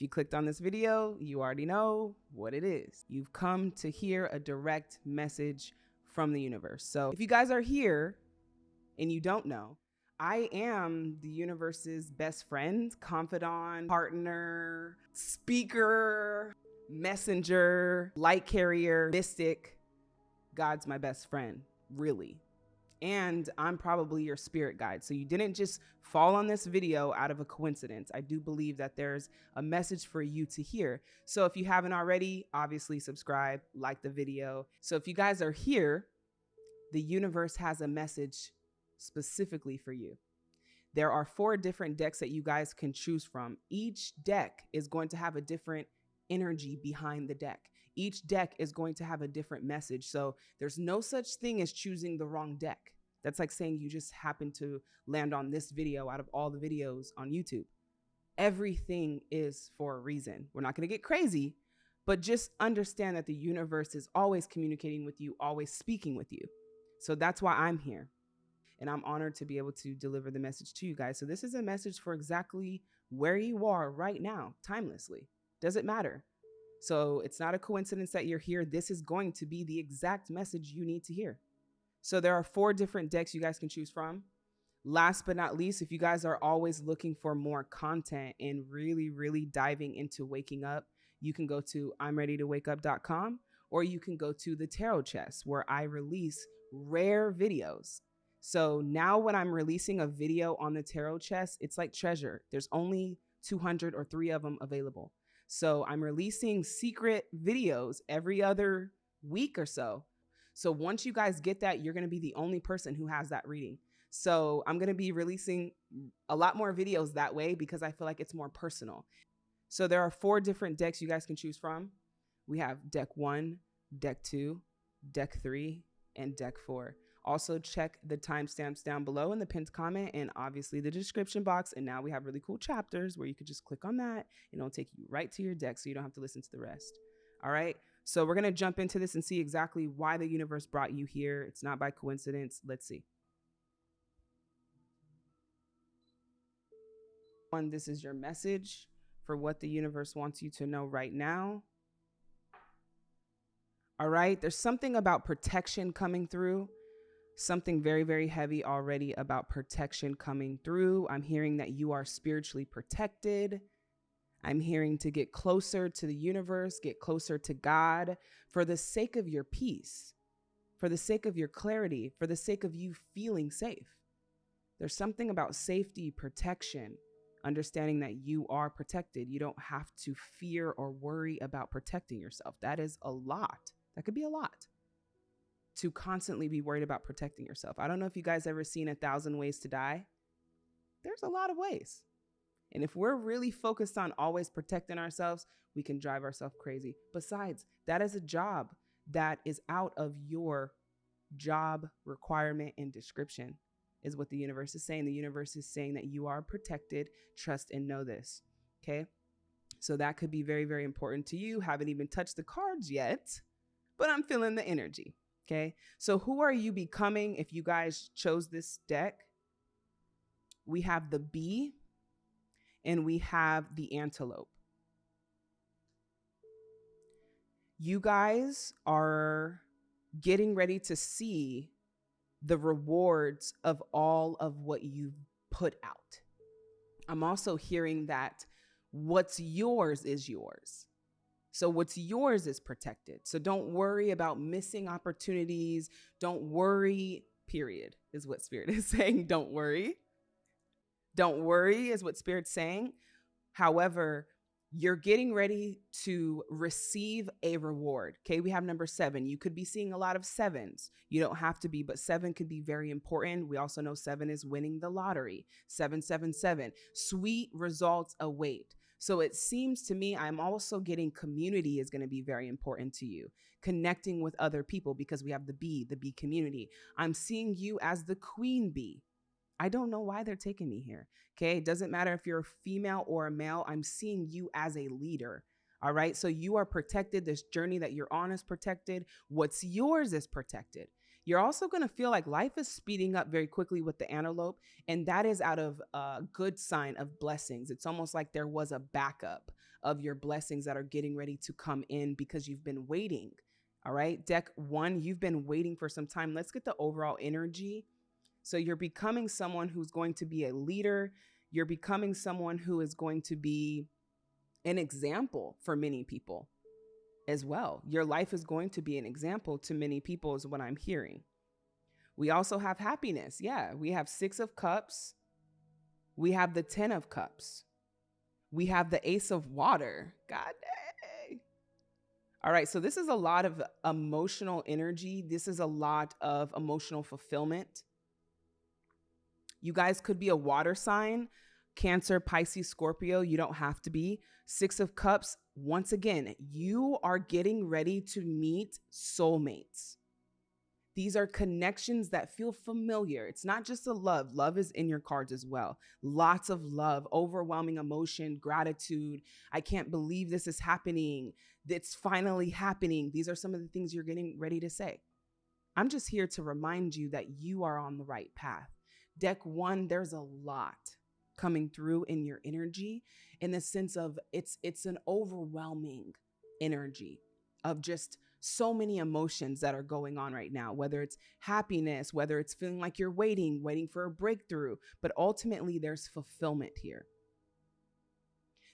If you clicked on this video, you already know what it is. You've come to hear a direct message from the universe. So if you guys are here and you don't know, I am the universe's best friend, confidant, partner, speaker, messenger, light carrier, mystic. God's my best friend, really and I'm probably your spirit guide. So you didn't just fall on this video out of a coincidence. I do believe that there's a message for you to hear. So if you haven't already, obviously subscribe, like the video. So if you guys are here, the universe has a message specifically for you. There are four different decks that you guys can choose from. Each deck is going to have a different energy behind the deck each deck is going to have a different message. So there's no such thing as choosing the wrong deck. That's like saying you just happen to land on this video out of all the videos on YouTube. Everything is for a reason. We're not going to get crazy, but just understand that the universe is always communicating with you, always speaking with you. So that's why I'm here. And I'm honored to be able to deliver the message to you guys. So this is a message for exactly where you are right now, timelessly. Does it matter? So it's not a coincidence that you're here. This is going to be the exact message you need to hear. So there are four different decks you guys can choose from. Last but not least, if you guys are always looking for more content and really, really diving into waking up, you can go to I'mReadyToWakeUp.com or you can go to the Tarot Chest where I release rare videos. So now when I'm releasing a video on the Tarot Chest, it's like treasure. There's only 200 or three of them available. So I'm releasing secret videos every other week or so. So once you guys get that, you're going to be the only person who has that reading. So I'm going to be releasing a lot more videos that way because I feel like it's more personal. So there are four different decks you guys can choose from. We have deck one, deck two, deck three, and deck four. Also, check the timestamps down below in the pinned comment and obviously the description box. And now we have really cool chapters where you could just click on that and it'll take you right to your deck so you don't have to listen to the rest. All right. So we're going to jump into this and see exactly why the universe brought you here. It's not by coincidence. Let's see. One, this is your message for what the universe wants you to know right now. All right. There's something about protection coming through something very, very heavy already about protection coming through. I'm hearing that you are spiritually protected. I'm hearing to get closer to the universe, get closer to God for the sake of your peace, for the sake of your clarity, for the sake of you feeling safe. There's something about safety, protection, understanding that you are protected. You don't have to fear or worry about protecting yourself. That is a lot. That could be a lot to constantly be worried about protecting yourself. I don't know if you guys ever seen A Thousand Ways to Die. There's a lot of ways. And if we're really focused on always protecting ourselves, we can drive ourselves crazy. Besides, that is a job that is out of your job requirement and description, is what the universe is saying. The universe is saying that you are protected, trust and know this. Okay. So that could be very, very important to you. Haven't even touched the cards yet, but I'm feeling the energy. Okay. So who are you becoming if you guys chose this deck? We have the bee and we have the antelope. You guys are getting ready to see the rewards of all of what you've put out. I'm also hearing that what's yours is yours. So what's yours is protected. So don't worry about missing opportunities. Don't worry, period, is what Spirit is saying. Don't worry. Don't worry is what Spirit's saying. However, you're getting ready to receive a reward. Okay, we have number seven. You could be seeing a lot of sevens. You don't have to be, but seven could be very important. We also know seven is winning the lottery. 777. Sweet results await. So it seems to me I'm also getting community is going to be very important to you. Connecting with other people because we have the bee, the bee community. I'm seeing you as the queen bee. I don't know why they're taking me here. Okay. It doesn't matter if you're a female or a male. I'm seeing you as a leader. All right. So you are protected. This journey that you're on is protected. What's yours is protected. You're also going to feel like life is speeding up very quickly with the antelope, and that is out of a good sign of blessings. It's almost like there was a backup of your blessings that are getting ready to come in because you've been waiting. All right, deck one, you've been waiting for some time. Let's get the overall energy. So you're becoming someone who's going to be a leader. You're becoming someone who is going to be an example for many people as well. Your life is going to be an example to many people, is what I'm hearing. We also have happiness. Yeah, we have Six of Cups. We have the Ten of Cups. We have the Ace of Water. God dang. All right, so this is a lot of emotional energy. This is a lot of emotional fulfillment. You guys could be a water sign, Cancer, Pisces, Scorpio. You don't have to be. Six of Cups, once again, you are getting ready to meet soulmates. These are connections that feel familiar. It's not just a love, love is in your cards as well. Lots of love, overwhelming emotion, gratitude. I can't believe this is happening. It's finally happening. These are some of the things you're getting ready to say. I'm just here to remind you that you are on the right path. Deck one, there's a lot coming through in your energy in the sense of it's it's an overwhelming energy of just so many emotions that are going on right now whether it's happiness whether it's feeling like you're waiting waiting for a breakthrough but ultimately there's fulfillment here.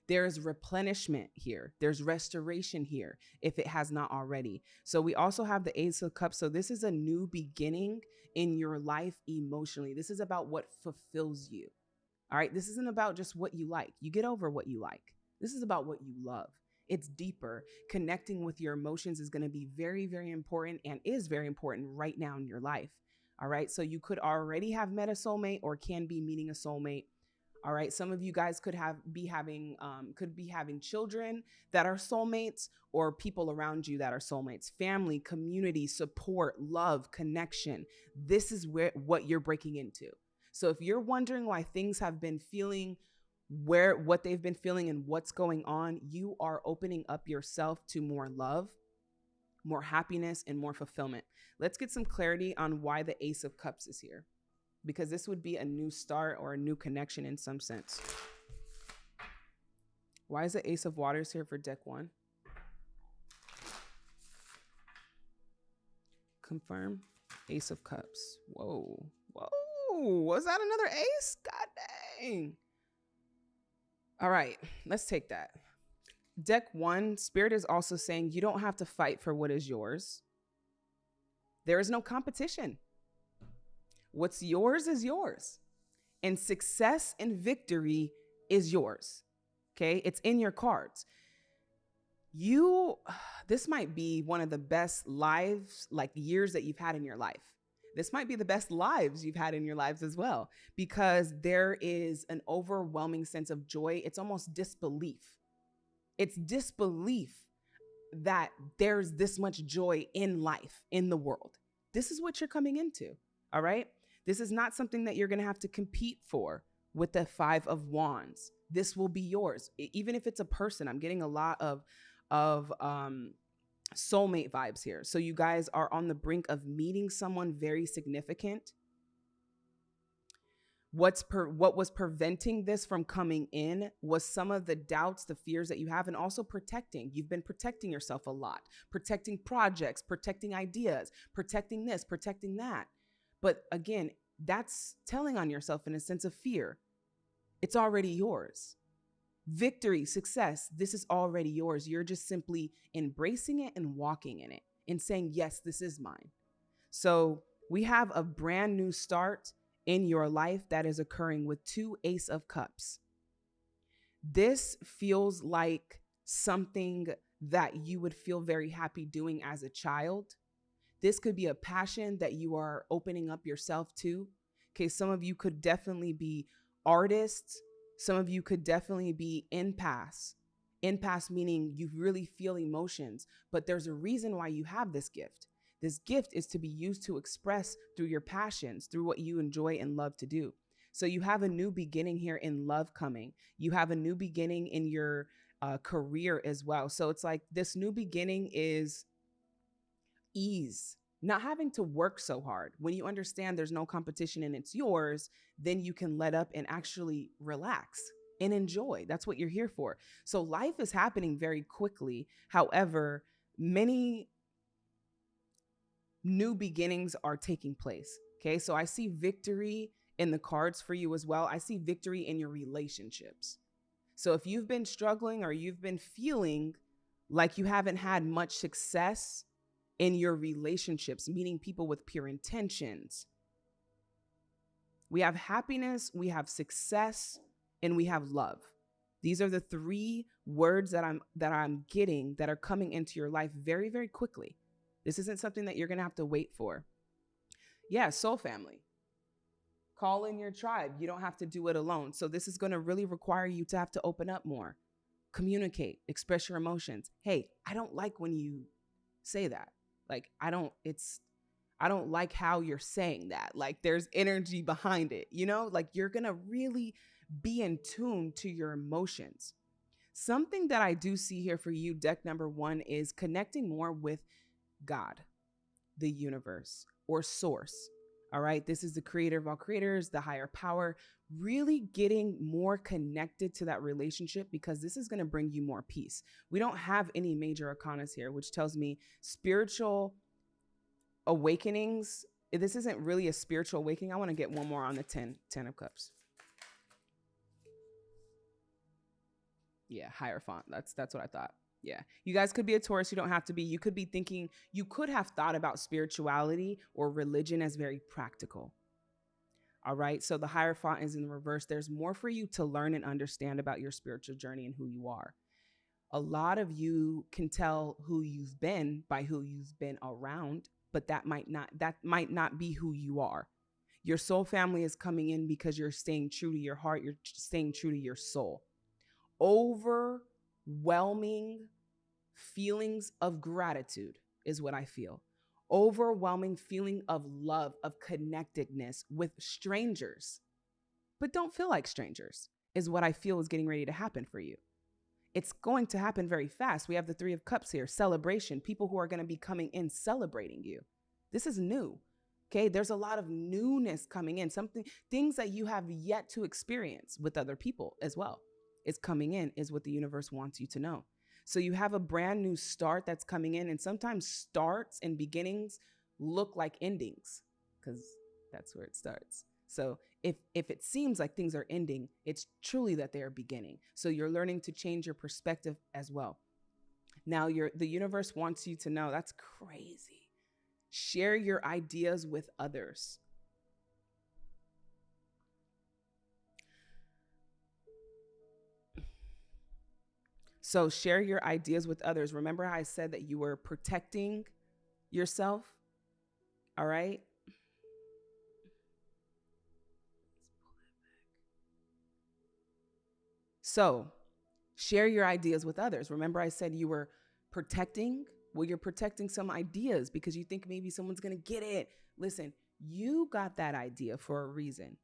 There's replenishment here. There's restoration here if it has not already. So we also have the ace of cups. So this is a new beginning in your life emotionally. This is about what fulfills you all right. This isn't about just what you like. You get over what you like. This is about what you love. It's deeper. Connecting with your emotions is going to be very, very important and is very important right now in your life. All right. So you could already have met a soulmate or can be meeting a soulmate. All right. Some of you guys could have be having um, could be having children that are soulmates or people around you that are soulmates. Family, community, support, love, connection. This is where what you're breaking into. So if you're wondering why things have been feeling where what they've been feeling and what's going on, you are opening up yourself to more love, more happiness, and more fulfillment. Let's get some clarity on why the Ace of Cups is here, because this would be a new start or a new connection in some sense. Why is the Ace of Waters here for deck one? Confirm. Ace of Cups. Whoa. Was that another ace? God dang. All right, let's take that. Deck one, Spirit is also saying you don't have to fight for what is yours. There is no competition. What's yours is yours. And success and victory is yours. Okay, it's in your cards. You, this might be one of the best lives, like years that you've had in your life this might be the best lives you've had in your lives as well, because there is an overwhelming sense of joy. It's almost disbelief. It's disbelief that there's this much joy in life, in the world. This is what you're coming into. All right. This is not something that you're going to have to compete for with the five of wands. This will be yours. Even if it's a person, I'm getting a lot of, of, um, soulmate vibes here. So you guys are on the brink of meeting someone very significant. What's per, what was preventing this from coming in was some of the doubts, the fears that you have, and also protecting. You've been protecting yourself a lot, protecting projects, protecting ideas, protecting this, protecting that. But again, that's telling on yourself in a sense of fear. It's already yours victory, success, this is already yours. You're just simply embracing it and walking in it and saying, yes, this is mine. So we have a brand new start in your life that is occurring with two Ace of Cups. This feels like something that you would feel very happy doing as a child. This could be a passion that you are opening up yourself to. Okay, some of you could definitely be artists, some of you could definitely be empaths. Empaths meaning you really feel emotions, but there's a reason why you have this gift. This gift is to be used to express through your passions, through what you enjoy and love to do. So you have a new beginning here in love coming. You have a new beginning in your uh, career as well. So it's like this new beginning is ease, not having to work so hard. When you understand there's no competition and it's yours, then you can let up and actually relax and enjoy. That's what you're here for. So life is happening very quickly. However, many new beginnings are taking place. Okay. So I see victory in the cards for you as well. I see victory in your relationships. So if you've been struggling or you've been feeling like you haven't had much success in your relationships, meeting people with pure intentions, we have happiness, we have success, and we have love. These are the three words that I'm that I'm getting that are coming into your life very very quickly. This isn't something that you're going to have to wait for. Yeah, soul family. Call in your tribe. You don't have to do it alone. So this is going to really require you to have to open up more. Communicate, express your emotions. Hey, I don't like when you say that. Like I don't it's I don't like how you're saying that. Like there's energy behind it. You know, like you're to really be in tune to your emotions. Something that I do see here for you, deck number one, is connecting more with God, the universe, or source. All right. This is the creator of all creators, the higher power, really getting more connected to that relationship because this is going to bring you more peace. We don't have any major arcanas here, which tells me spiritual awakenings. This isn't really a spiritual awakening. I want to get one more on the 10, 10 of cups. Yeah, Hierophant. That's that's what I thought. Yeah. You guys could be a Taurus. You don't have to be. You could be thinking, you could have thought about spirituality or religion as very practical. All right. So the higher Hierophant is in the reverse. There's more for you to learn and understand about your spiritual journey and who you are. A lot of you can tell who you've been by who you've been around, but that might not that might not be who you are. Your soul family is coming in because you're staying true to your heart, you're staying true to your soul. Overwhelming feelings of gratitude is what I feel. Overwhelming feeling of love, of connectedness with strangers, but don't feel like strangers is what I feel is getting ready to happen for you. It's going to happen very fast. We have the Three of Cups here celebration, people who are going to be coming in celebrating you. This is new. Okay, there's a lot of newness coming in, something, things that you have yet to experience with other people as well. Is coming in, is what the universe wants you to know. So you have a brand new start that's coming in, and sometimes starts and beginnings look like endings because that's where it starts. So if if it seems like things are ending, it's truly that they are beginning. So you're learning to change your perspective as well. Now your the universe wants you to know that's crazy. Share your ideas with others. So share your ideas with others. Remember how I said that you were protecting yourself? All right. So share your ideas with others. Remember, I said you were protecting? Well, you're protecting some ideas because you think maybe someone's going to get it. Listen, you got that idea for a reason,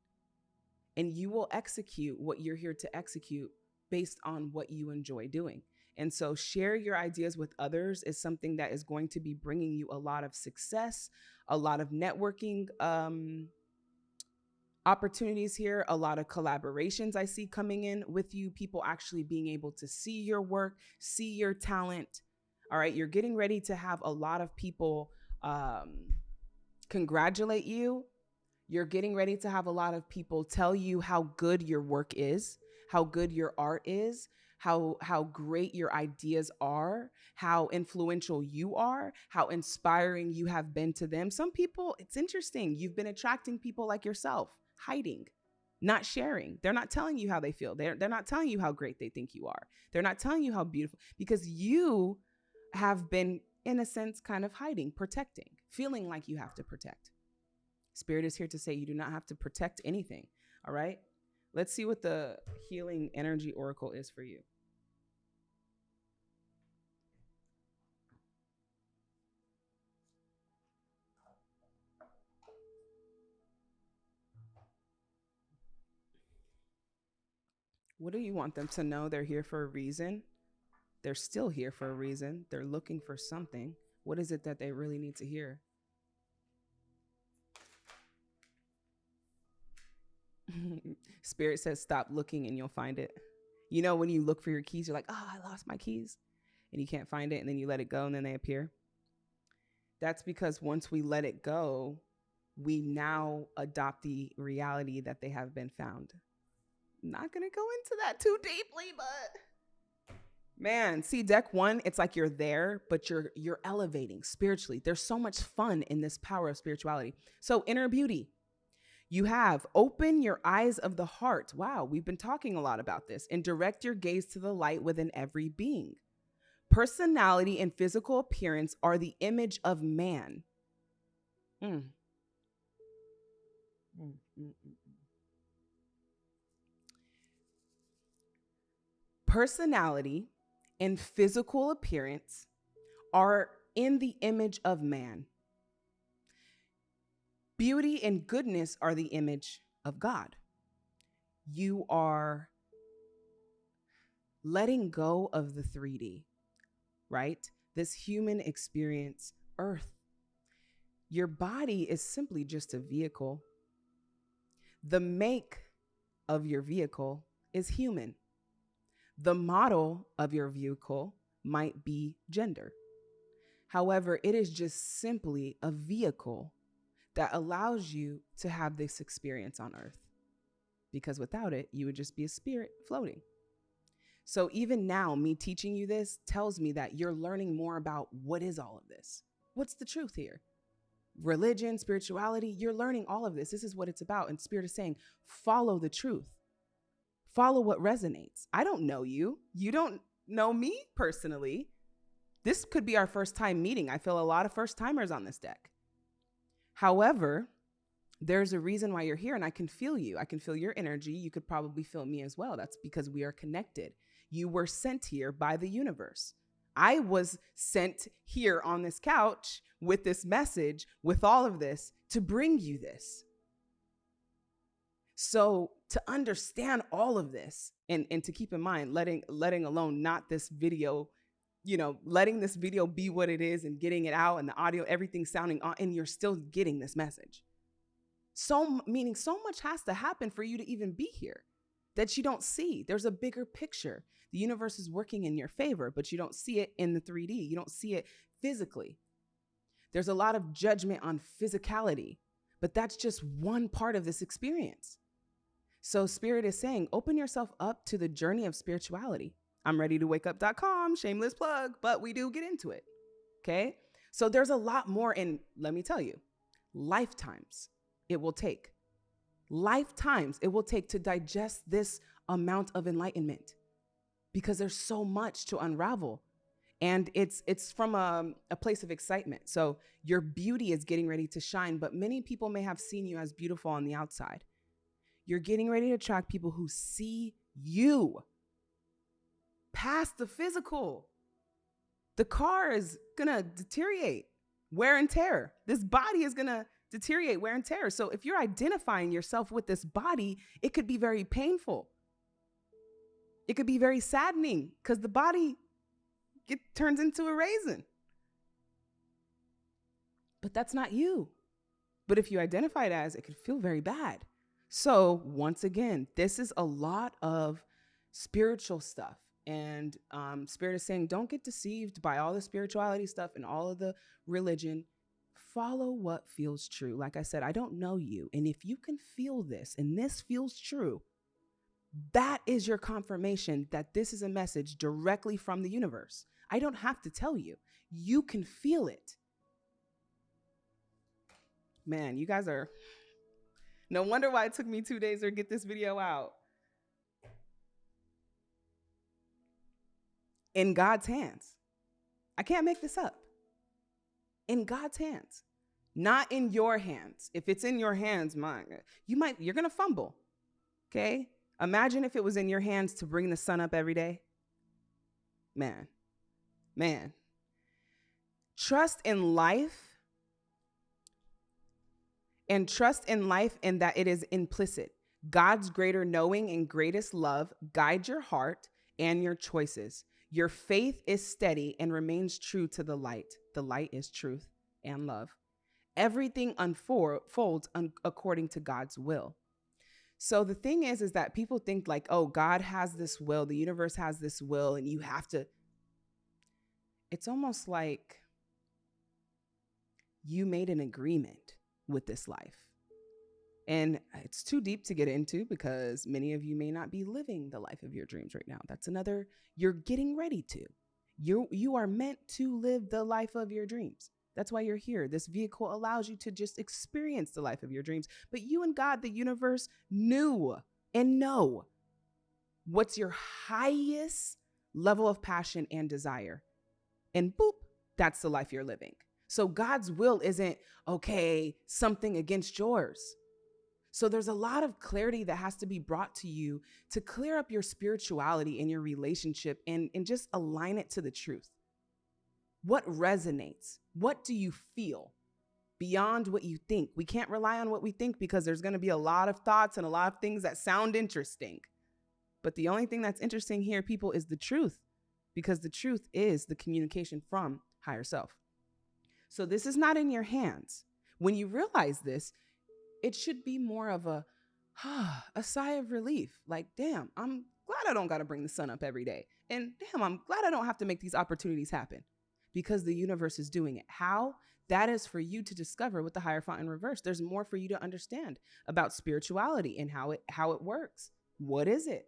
and you will execute what you're here to execute based on what you enjoy doing. And so, share your ideas with others is something that is going to be bringing you a lot of success, a lot of networking um, opportunities here, a lot of collaborations I see coming in with you, people actually being able to see your work, see your talent. All right, you're getting ready to have a lot of people um, congratulate you. You're getting ready to have a lot of people tell you how good your work is how good your art is, how how great your ideas are, how influential you are, how inspiring you have been to them. Some people, it's interesting. You've been attracting people like yourself, hiding, not sharing. They're not telling you how they feel. They're they're not telling you how great they think you are. They're not telling you how beautiful because you have been in a sense kind of hiding, protecting, feeling like you have to protect. Spirit is here to say you do not have to protect anything. All right? Let's see what the healing energy oracle is for you. What do you want them to know? They're here for a reason. They're still here for a reason. They're looking for something. What is it that they really need to hear? Spirit says, stop looking and you'll find it. You know, when you look for your keys, you're like, oh, I lost my keys. And you can't find it. And then you let it go and then they appear. That's because once we let it go, we now adopt the reality that they have been found. Not going to go into that too deeply, but man, see deck 1, it's like you're there, but you're you're elevating spiritually. There's so much fun in this power of spirituality. So inner beauty. You have open your eyes of the heart. Wow, we've been talking a lot about this. And direct your gaze to the light within every being. Personality and physical appearance are the image of man. Mm. Mm, mm, Personality and physical appearance are in the image of man. Beauty and goodness are the image of God. You are letting go of the 3D, right? This human experience, earth. Your body is simply just a vehicle. The make of your vehicle is human. The model of your vehicle might be gender. However, it is just simply a vehicle that allows you to have this experience on earth. Because without it, you would just be a spirit floating. So even now, me teaching you this tells me that you're learning more about what is all of this? What's the truth here? Religion, spirituality, you're learning all of this. This is what it's about. And Spirit is saying, follow the truth. Follow what resonates. I don't know you. You don't know me personally. This could be our first time meeting. I feel a lot of first timers on this deck. However, there's a reason why you're here and I can feel you. I can feel your energy. You could probably feel me as well. That's because we are connected. You were sent here by the universe. I was sent here on this couch with this message, with all of this to bring you this. So to understand all of this and, and to keep in mind, letting letting alone not this video you know, letting this video be what it is and getting it out and the audio, everything sounding on, and you're still getting this message. So, meaning so much has to happen for you to even be here that you don't see. There's a bigger picture. The universe is working in your favor, but you don't see it in the 3D. You don't see it physically. There's a lot of judgment on physicality, but that's just one part of this experience. So, Spirit is saying, open yourself up to the journey of spirituality. I'm ready to wake up.com, shameless plug, but we do get into it. Okay. So there's a lot more. in, let me tell you, lifetimes it will take. Lifetimes it will take to digest this amount of enlightenment because there's so much to unravel. And it's it's from a, a place of excitement. So your beauty is getting ready to shine, but many people may have seen you as beautiful on the outside. You're getting ready to attract people who see you past the physical. The car is gonna deteriorate, wear and tear. This body is gonna deteriorate, wear and tear. So if you're identifying yourself with this body, it could be very painful. It could be very saddening because the body get, turns into a raisin. But that's not you. But if you identify it as, it could feel very bad. So once again, this is a lot of spiritual stuff. And um, Spirit is saying, don't get deceived by all the spirituality stuff and all of the religion. Follow what feels true. Like I said, I don't know you. And if you can feel this and this feels true, that is your confirmation that this is a message directly from the universe. I don't have to tell you, you can feel it. Man, you guys are. No wonder why it took me two days to get this video out. In God's hands. I can't make this up. In God's hands, not in your hands. If it's in your hands, my, you might, you're going to fumble. Okay. Imagine if it was in your hands to bring the sun up every day. Man, man. Trust in life and trust in life in that it is implicit. God's greater knowing and greatest love guide your heart and your choices. Your faith is steady and remains true to the light. The light is truth and love. Everything unfolds un- according to God's will. So the thing is, is that people think like, oh, God has this will, the universe has this will, and you have to. It's almost like you made an agreement with this life. And uh, it's too deep to get into because many of you may not be living the life of your dreams right now. That's another, you're getting ready to. You you are meant to live the life of your dreams. That's why you're here. This vehicle allows you to just experience the life of your dreams. But you and God, the universe, knew and know what's your highest level of passion and desire. And boop, that's the life you're living. So God's will isn't, okay, something against yours. So there's a lot of clarity that has to be brought to you to clear up your spirituality and your relationship and, and just align it to the truth. What resonates? What do you feel beyond what you think? We can't rely on what we think because there's going to be a lot of thoughts and a lot of things that sound interesting. But the only thing that's interesting here, people, is the truth because the truth is the communication from higher self. So this is not in your hands. When you realize this, it should be more of a a sigh of relief. Like, damn, I'm glad I don't got to bring the sun up every day. And damn, I'm glad I don't have to make these opportunities happen because the universe is doing it. How? That is for you to discover with the Hierophant in reverse. There's more for you to understand about spirituality and how it how it works. What is it?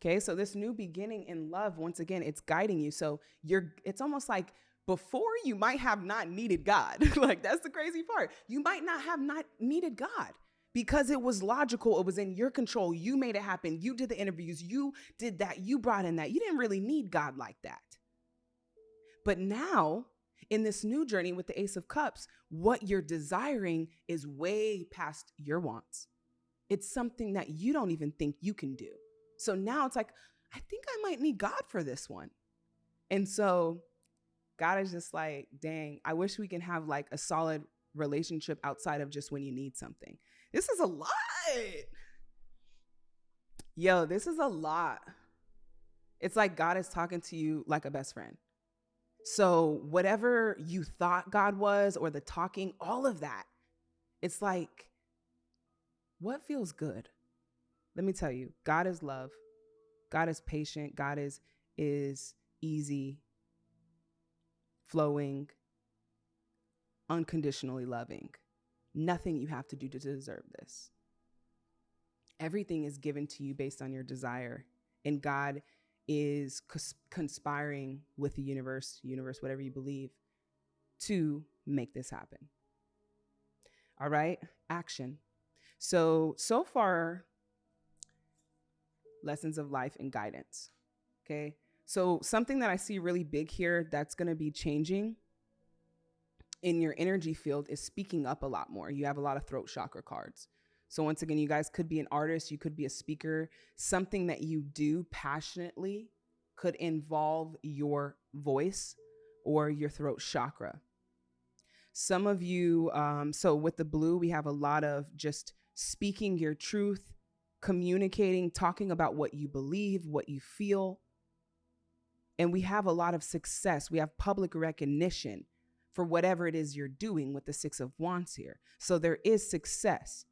Okay, so this new beginning in love, once again, it's guiding you. So you're it's almost like before you might have not needed God. like that's the crazy part. You might not have not needed God because it was logical. It was in your control. You made it happen. You did the interviews. You did that. You brought in that. You didn't really need God like that. But now, in this new journey with the Ace of Cups, what you're desiring is way past your wants. It's something that you don't even think you can do. So now it's like, I think I might need God for this one. And so God is just like, dang, I wish we can have like a solid relationship outside of just when you need something. This is a lot. Yo, this is a lot. It's like God is talking to you like a best friend. So, whatever you thought God was, or the talking, all of that, it's like, what feels good? Let me tell you, God is love. God is patient. God is is easy flowing, unconditionally loving. Nothing you have to do to deserve this. Everything is given to you based on your desire, and God is cons- conspiring with the universe, universe, whatever you believe, to make this happen. All right, action. So, so far, lessons of life and guidance. Okay. So, something that I see really big here that's going to be changing in your energy field is speaking up a lot more. You have a lot of throat chakra cards. So, once again, you guys could be an artist, you could be a speaker. Something that you do passionately could involve your voice or your throat chakra. Some of you, um, so with the blue, we have a lot of just speaking your truth, communicating, talking about what you believe, what you feel and we have a lot of success. We have public recognition for whatever it is you're doing with the Six of Wands here. So there is success.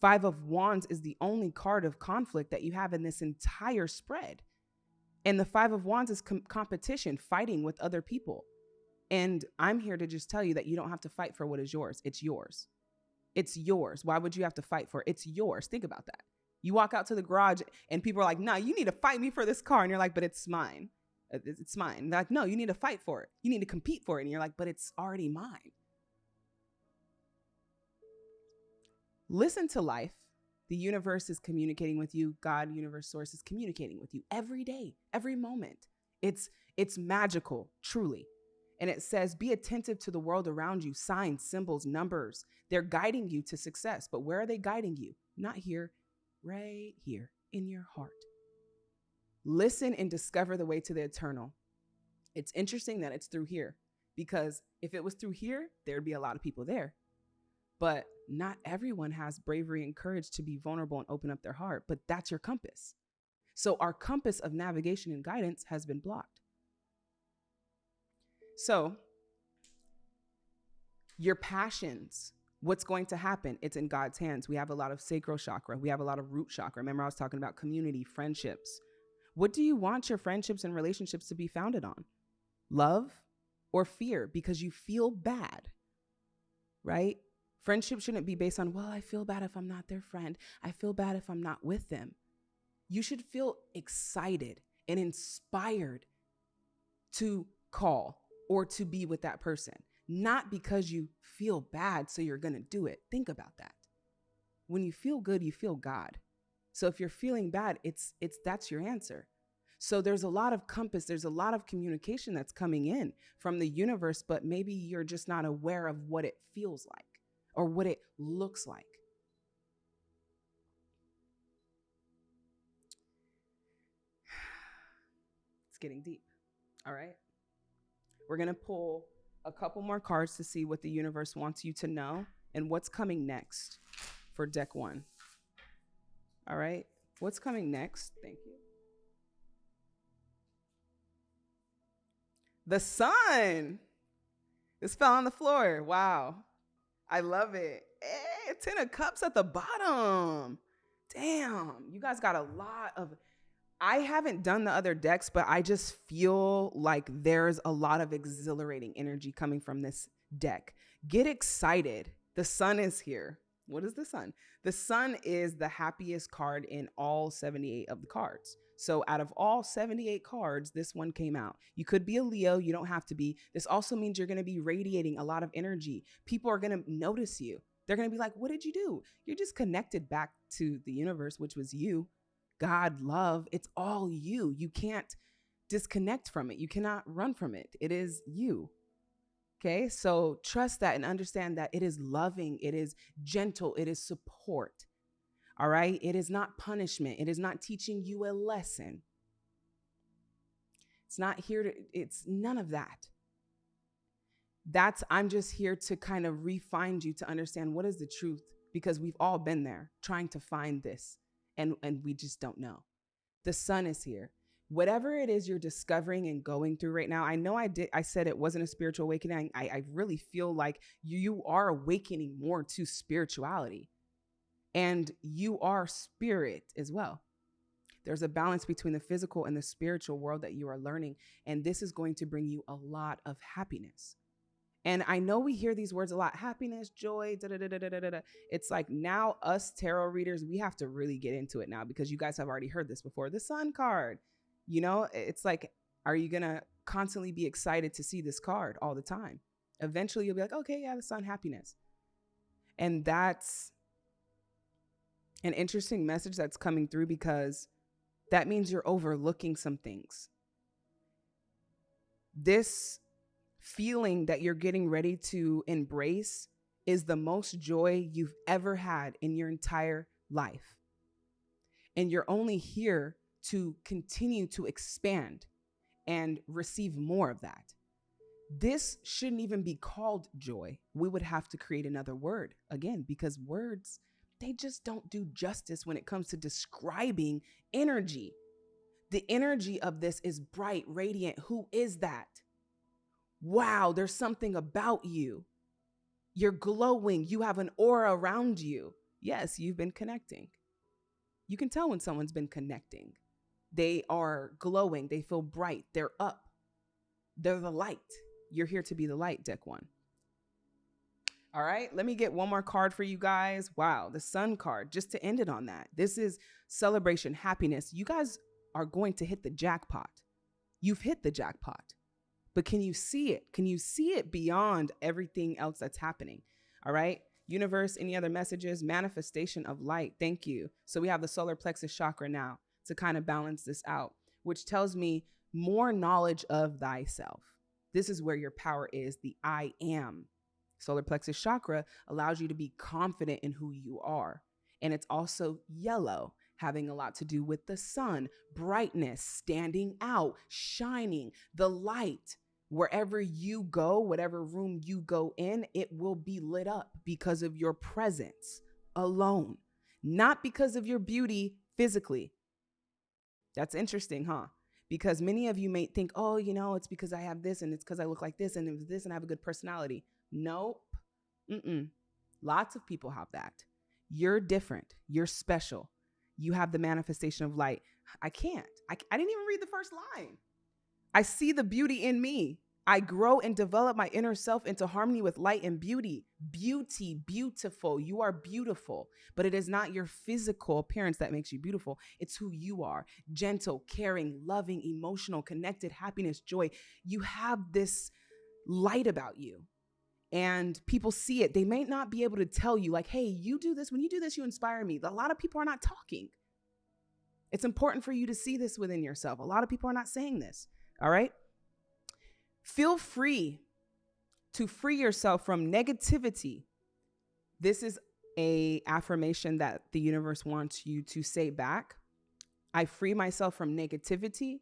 Five of Wands is the only card of conflict that you have in this entire spread. And the Five of Wands is com- competition, fighting with other people. And I'm here to just tell you that you don't have to fight for what is yours. It's yours. It's yours. Why would you have to fight for it? It's yours. Think about that. You walk out to the garage and people are like, nah, you need to fight me for this car. And you're like, but it's mine. It's mine. They're like, no, you need to fight for it. You need to compete for it. And you're like, but it's already mine. Listen to life. The universe is communicating with you. God, universe, source is communicating with you every day, every moment. It's it's magical, truly. And it says, be attentive to the world around you, signs, symbols, numbers. They're guiding you to success. But where are they guiding you? Not here, right here in your heart. Listen and discover the way to the eternal. It's interesting that it's through here because if it was through here, there'd be a lot of people there. But not everyone has bravery and courage to be vulnerable and open up their heart, but that's your compass. So our compass of navigation and guidance has been blocked. So your passions, what's going to happen? It's in God's hands. We have a lot of sacral chakra, we have a lot of root chakra. Remember, I was talking about community, friendships. What do you want your friendships and relationships to be founded on? Love or fear because you feel bad, right? Friendship shouldn't be based on, well, I feel bad if I'm not their friend. I feel bad if I'm not with them. You should feel excited and inspired to call or to be with that person not because you feel bad, so you're going to do it. Think about that. When you feel good, you feel God. So if you're feeling bad, it's it's that's your answer. So there's a lot of compass, there's a lot of communication that's coming in from the universe, but maybe you're just not aware of what it feels like or what it looks like. It's getting deep. All right. We're going to pull a couple more cards to see what the universe wants you to know and what's coming next for deck one. All right. What's coming next? Thank you. The sun. This fell on the floor. Wow. I love it. Hey, Ten of Cups at the bottom. Damn. You guys got a lot of I haven't done the other decks, but I just feel like there's a lot of exhilarating energy coming from this deck. Get excited. The sun is here. What is the sun? The sun is the happiest card in all 78 of the cards. So out of all 78 cards, this one came out. You could be a Leo, you don't have to be. This also means you're going to be radiating a lot of energy. People are going to notice you. They're going to be like, "What did you do?" You're just connected back to the universe, which was you. God, love, it's all you. You can't disconnect from it. You cannot run from it. It is you. Okay. So trust that and understand that it is loving, it is gentle, it is support. All right. It is not punishment, it is not teaching you a lesson. It's not here to, it's none of that. That's, I'm just here to kind of refine you to understand what is the truth because we've all been there trying to find this and and we just don't know. The sun is here. Whatever it is you're discovering and going through right now, I know I did. I said it wasn't a spiritual awakening. I, I really feel like you, you are awakening more to spirituality, and you are spirit as well. There's a balance between the physical and the spiritual world that you are learning, and this is going to bring you a lot of happiness. And I know we hear these words a lot happiness, joy, da, da, da, da, da, da. It's like now, us tarot readers, we have to really get into it now because you guys have already heard this before. The sun card, you know, it's like, are you going to constantly be excited to see this card all the time? Eventually, you'll be like, okay, yeah, the sun, happiness. And that's an interesting message that's coming through because that means you're overlooking some things. This feeling that you're getting ready to embrace is the most joy you've ever had in your entire life. And you're only here to continue to expand and receive more of that. This shouldn't even be called joy. We would have to create another word again because words, they just don't do justice when it comes to describing energy. The energy of this is bright, radiant. Who is that? wow, there's something about you. You're glowing. You have an aura around you. Yes, you've been connecting. You can tell when someone's been connecting. They are glowing. They feel bright. They're up. They're the light. You're here to be the light, deck one. All right, let me get one more card for you guys. Wow, the sun card, just to end it on that. This is celebration, happiness. You guys are going to hit the jackpot. You've hit the jackpot but can you see it? Can you see it beyond everything else that's happening? All right. Universe, any other messages? Manifestation of light. Thank you. So we have the solar plexus chakra now to kind of balance this out, which tells me more knowledge of thyself. This is where your power is the I am. Solar plexus chakra allows you to be confident in who you are. And it's also yellow having a lot to do with the sun, brightness, standing out, shining, the light wherever you go, whatever room you go in, it will be lit up because of your presence alone, not because of your beauty physically. That's interesting, huh? Because many of you may think, oh, you know, it's because I have this and it's because I look like this and it's this and I have a good personality. Nope. Mm-mm. Lots of people have that. You're different. You're special. You have the manifestation of light. I can't. I, I didn't even read the first line. I see the beauty in me. I grow and develop my inner self into harmony with light and beauty. Beauty, beautiful. You are beautiful, but it is not your physical appearance that makes you beautiful. It's who you are gentle, caring, loving, emotional, connected, happiness, joy. You have this light about you. And people see it. They may not be able to tell you, like, hey, you do this. When you do this, you inspire me. A lot of people are not talking. It's important for you to see this within yourself. A lot of people are not saying this. All right. Feel free to free yourself from negativity. This is a affirmation that the universe wants you to say back. I free myself from negativity.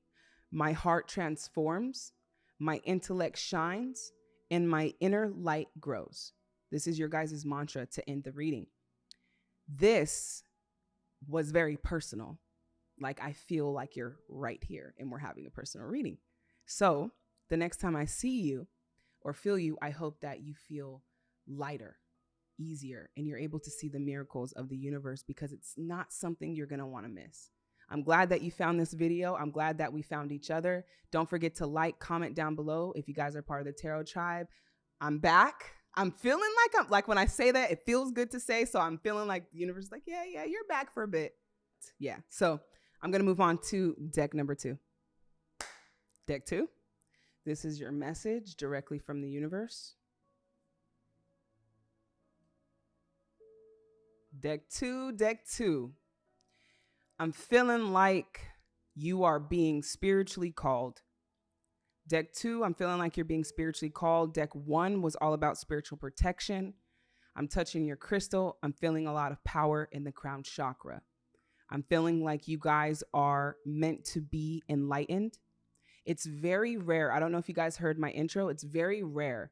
My heart transforms. My intellect shines and my inner light grows. This is your guys' mantra to end the reading. This was very personal. Like I feel like you're right here and we're having a personal reading. So the next time I see you or feel you, I hope that you feel lighter, easier, and you're able to see the miracles of the universe because it's not something you're going to want to miss. I'm glad that you found this video. I'm glad that we found each other. Don't forget to like, comment down below if you guys are part of the Tarot Tribe. I'm back. I'm feeling like I'm like when I say that, it feels good to say. So I'm feeling like the universe is like, yeah, yeah, you're back for a bit. Yeah. So I'm going to move on to deck number two. Deck two. This is your message directly from the universe. Deck two, deck two. I'm feeling like you are being spiritually called. Deck two, I'm feeling like you're being spiritually called. Deck one was all about spiritual protection. I'm touching your crystal. I'm feeling a lot of power in the crown chakra. I'm feeling like you guys are meant to be enlightened. It's very rare. I don't know if you guys heard my intro. It's very rare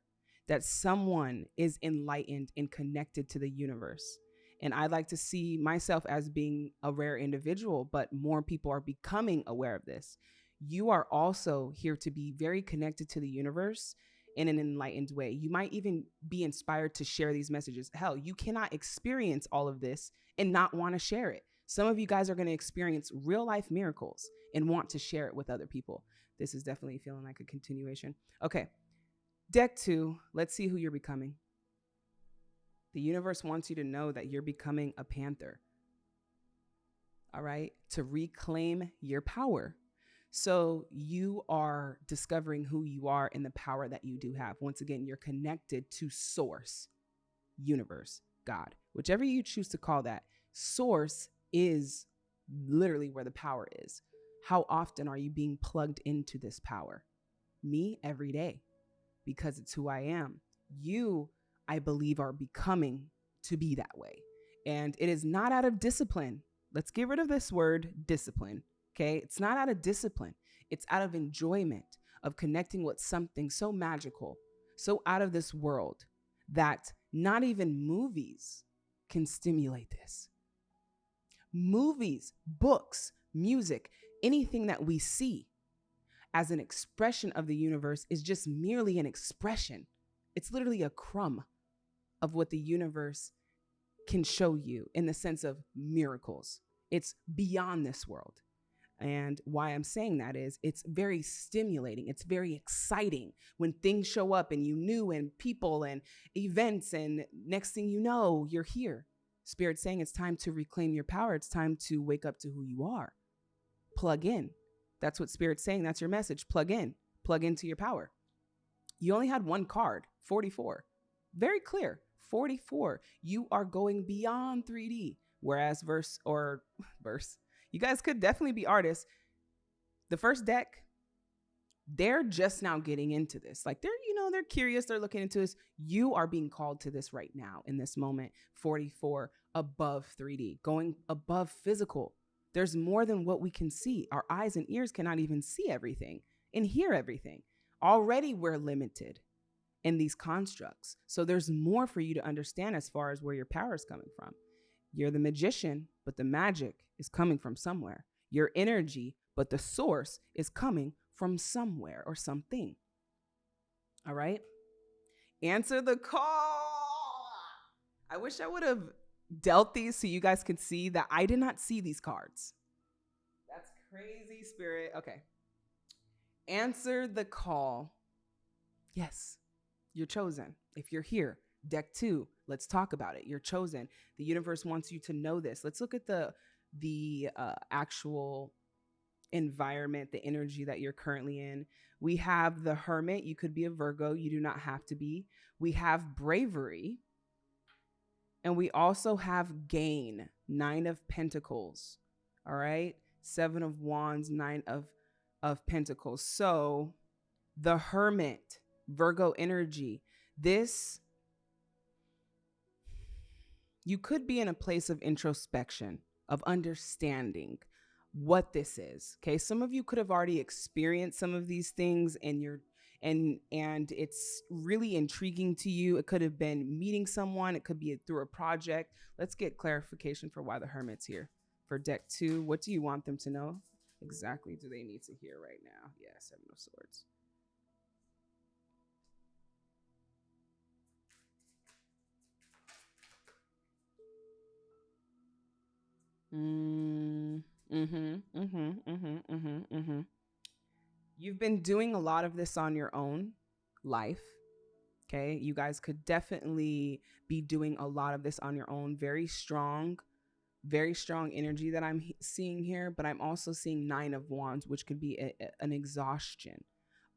that someone is enlightened and connected to the universe. And I like to see myself as being a rare individual, but more people are becoming aware of this. You are also here to be very connected to the universe in an enlightened way. You might even be inspired to share these messages. Hell, you cannot experience all of this and not want to share it. Some of you guys are going to experience real life miracles and want to share it with other people this is definitely feeling like a continuation. Okay, deck two, let's see who you're becoming. The universe wants you to know that you're becoming a panther. All right, to reclaim your power. So you are discovering who you are and the power that you do have. Once again, you're connected to source, universe, God, whichever you choose to call that. Source is literally where the power is. How often are you being plugged into this power? Me, every day, because it's who I am. You, I believe, are becoming to be that way. And it is not out of discipline. Let's get rid of this word discipline. Okay. It's not out of discipline, it's out of enjoyment of connecting with something so magical, so out of this world that not even movies can stimulate this. Movies, books, music, anything that we see as an expression of the universe is just merely an expression. It's literally a crumb of what the universe can show you in the sense of miracles. It's beyond this world. And why I'm saying that is it's very stimulating. It's very exciting when things show up and you knew and people and events and next thing you know, you're here. Spirit saying it's time to reclaim your power. It's time to wake up to who you are plug in. That's what Spirit's saying. That's your message. Plug in, plug into your power. You only had one card, 44. Very clear. 44. You are going beyond 3D. Whereas verse or verse, you guys could definitely be artists. The first deck, they're just now getting into this. Like they're, you know, they're curious, they're looking into this. You are being called to this right now in this moment. 44 above 3D, going above physical. There's more than what we can see. Our eyes and ears cannot even see everything and hear everything. Already we're limited in these constructs. So there's more for you to understand as far as where your power is coming from. You're the magician, but the magic is coming from somewhere. Your energy, but the source is coming from somewhere or something. All right? Answer the call. I wish I would have dealt these so you guys can see that I did not see these cards. That's crazy, spirit. Okay. Answer the call. Yes, you're chosen. If you're here, deck two, let's talk about it. You're chosen. The universe wants you to know this. Let's look at the the uh, actual environment, the energy that you're currently in. We have the hermit. You could be a Virgo. You do not have to be. We have bravery. And we also have gain, nine of pentacles. All right. Seven of wands, nine of, of pentacles. So the hermit, Virgo energy, this, you could be in a place of introspection, of understanding what this is. Okay. Some of you could have already experienced some of these things and you're and and it's really intriguing to you. It could have been meeting someone, it could be through a project. Let's get clarification for why the hermit's here. For deck two, what do you want them to know? Exactly do they need to hear right now? Yeah, seven of swords. Mm, mm-hmm, mm-hmm, mm-hmm, mm-hmm, mm-hmm. You've been doing a lot of this on your own life. Okay. You guys could definitely be doing a lot of this on your own. Very strong, very strong energy that I'm seeing here. But I'm also seeing Nine of Wands, which could be a, a, an exhaustion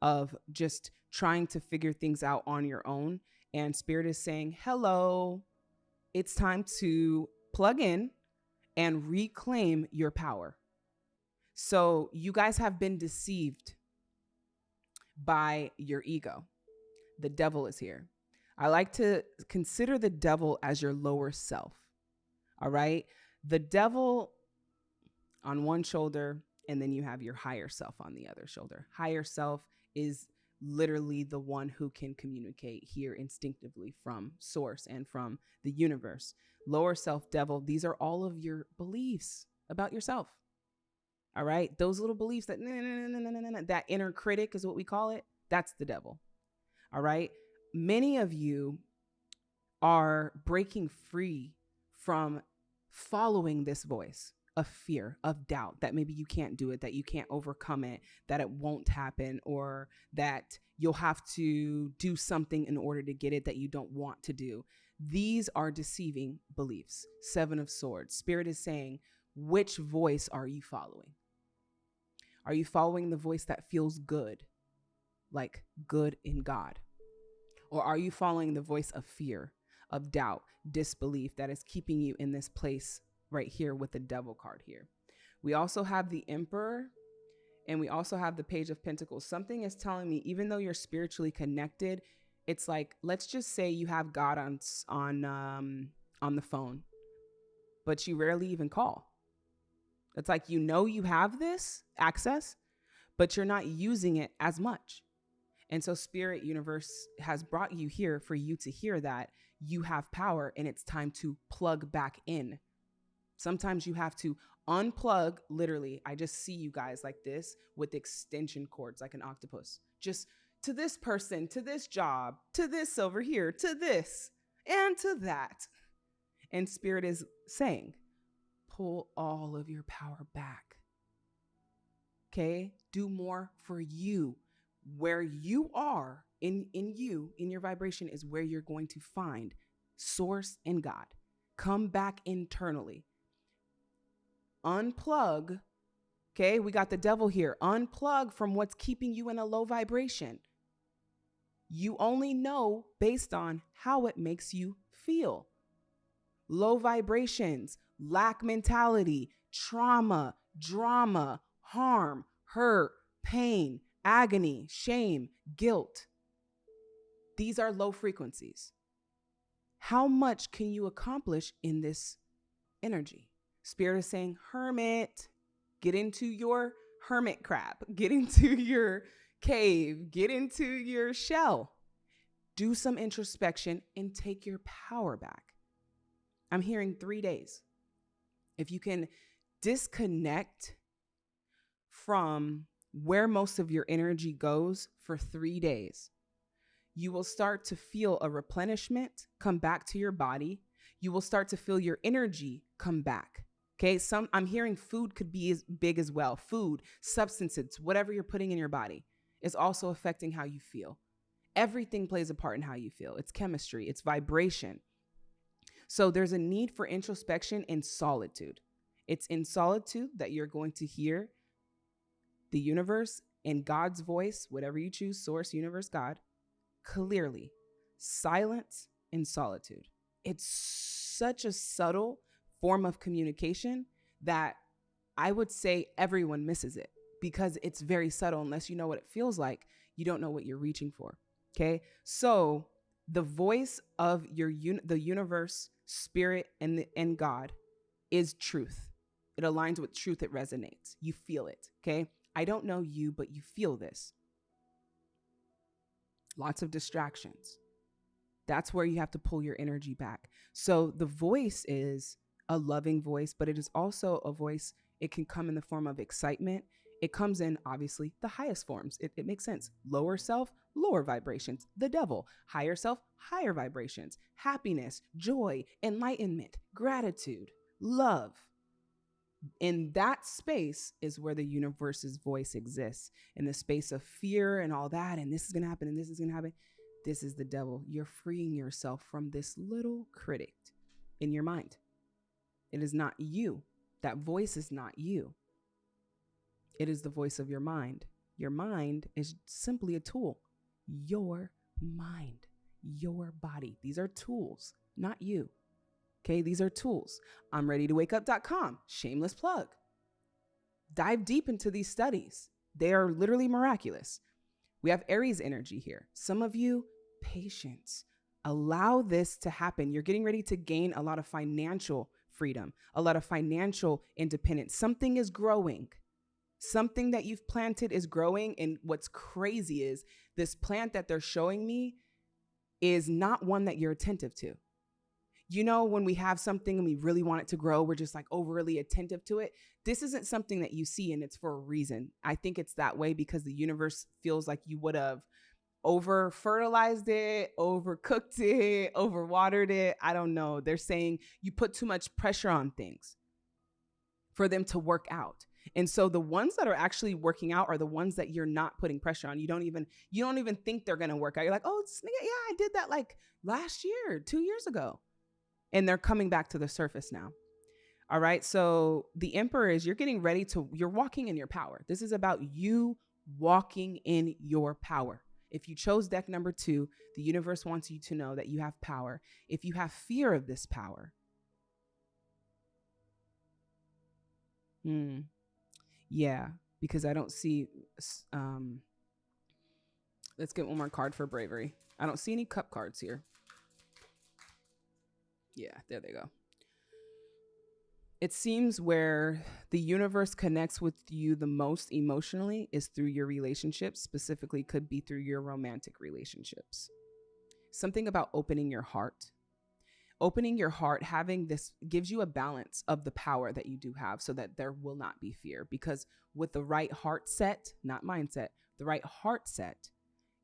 of just trying to figure things out on your own. And Spirit is saying, hello, it's time to plug in and reclaim your power. So you guys have been deceived by your ego. The devil is here. I like to consider the devil as your lower self. All right. The devil on one shoulder, and then you have your higher self on the other shoulder. Higher self is literally the one who can communicate here instinctively from source and from the universe. Lower self, devil, these are all of your beliefs about yourself. All right. Those little beliefs that, that inner critic is what we call it. That's the devil. All right. Many of you are breaking free from following this voice of fear, of doubt that maybe you can't do it, that you can't overcome it, that it won't happen, or that you'll have to do something in order to get it that you don't want to do. These are deceiving beliefs. Seven of Swords. Spirit is saying, which voice are you following? Are you following the voice that feels good, like good in God? Or are you following the voice of fear, of doubt, disbelief that is keeping you in this place right here with the devil card here? We also have the emperor and we also have the page of pentacles. Something is telling me, even though you're spiritually connected, it's like, let's just say you have God on, on, um, on the phone, but you rarely even call. It's like you know you have this access, but you're not using it as much. And so, Spirit Universe has brought you here for you to hear that you have power and it's time to plug back in. Sometimes you have to unplug, literally. I just see you guys like this with extension cords, like an octopus. Just to this person, to this job, to this over here, to this, and to that. And Spirit is saying, pull all of your power back. Okay? Do more for you. Where you are in, in you, in your vibration, is where you're going to find source and God. Come back internally. Unplug. Okay, we got the devil here. Unplug from what's keeping you in a low vibration. You only know based on how it makes you feel. Low vibrations, lack mentality, trauma, drama, harm, hurt, pain, agony, shame, guilt. These are low frequencies. How much can you accomplish in this energy? Spirit is saying, Hermit, get into your hermit crab, get into your cave, get into your shell. Do some introspection and take your power back. I'm hearing three days. If you can disconnect from where most of your energy goes for three days, you will start to feel a replenishment come back to your body. You will start to feel your energy come back. Okay, some I'm hearing food could be as big as well. Food, substances, whatever you're putting in your body is also affecting how you feel. Everything plays a part in how you feel. It's chemistry, it's vibration. So there's a need for introspection in solitude. It's in solitude that you're going to hear the universe and God's voice, whatever you choose, source, universe, God, clearly. Silence in solitude. It's such a subtle form of communication that I would say everyone misses it because it's very subtle. Unless you know what it feels like, you don't know what you're reaching for. Okay. So the voice of your un- the universe, spirit, and the, and God is truth. It aligns with truth. It resonates. You feel it. Okay. I don't know you, but you feel this. Lots of distractions. That's where you have to pull your energy back. So the voice is a loving voice, but it is also a voice. It can come in the form of excitement. It comes in, obviously, the highest forms. It, it makes sense. Lower self, lower vibrations. The devil. Higher self, higher vibrations. Happiness, joy, enlightenment, gratitude, love. In that space is where the universe's voice exists. In the space of fear and all that, and this is going to happen, and this is going to happen. This is the devil. You're freeing yourself from this little critic in your mind. It is not you. That voice is not you. It is the voice of your mind. Your mind is simply a tool. Your mind, your body. These are tools, not you. Okay, these are tools. I'm ready to wake up.com, shameless plug. Dive deep into these studies. They are literally miraculous. We have Aries energy here. Some of you, patience. Allow this to happen. You're getting ready to gain a lot of financial freedom, a lot of financial independence. Something is growing. Something that you've planted is growing. And what's crazy is this plant that they're showing me is not one that you're attentive to. You know, when we have something and we really want it to grow, we're just like overly attentive to it. This isn't something that you see and it's for a reason. I think it's that way because the universe feels like you would have over fertilized it, overcooked it, overwatered it. I don't know. They're saying you put too much pressure on things for them to work out. And so the ones that are actually working out are the ones that you're not putting pressure on. You don't even you don't even think they're going to work out. You're like, "Oh, yeah, I did that like last year, 2 years ago." And they're coming back to the surface now. All right? So the emperor is you're getting ready to you're walking in your power. This is about you walking in your power. If you chose deck number two, the universe wants you to know that you have power. If you have fear of this power, hmm, yeah, because I don't see. Um, let's get one more card for bravery. I don't see any cup cards here. Yeah, there they go it seems where the universe connects with you the most emotionally is through your relationships, specifically, could be through your romantic relationships. Something about opening your heart. Opening your heart, having this gives you a balance of the power that you do have so that there will not be fear. Because with the right heart set, not mindset, the right heart set,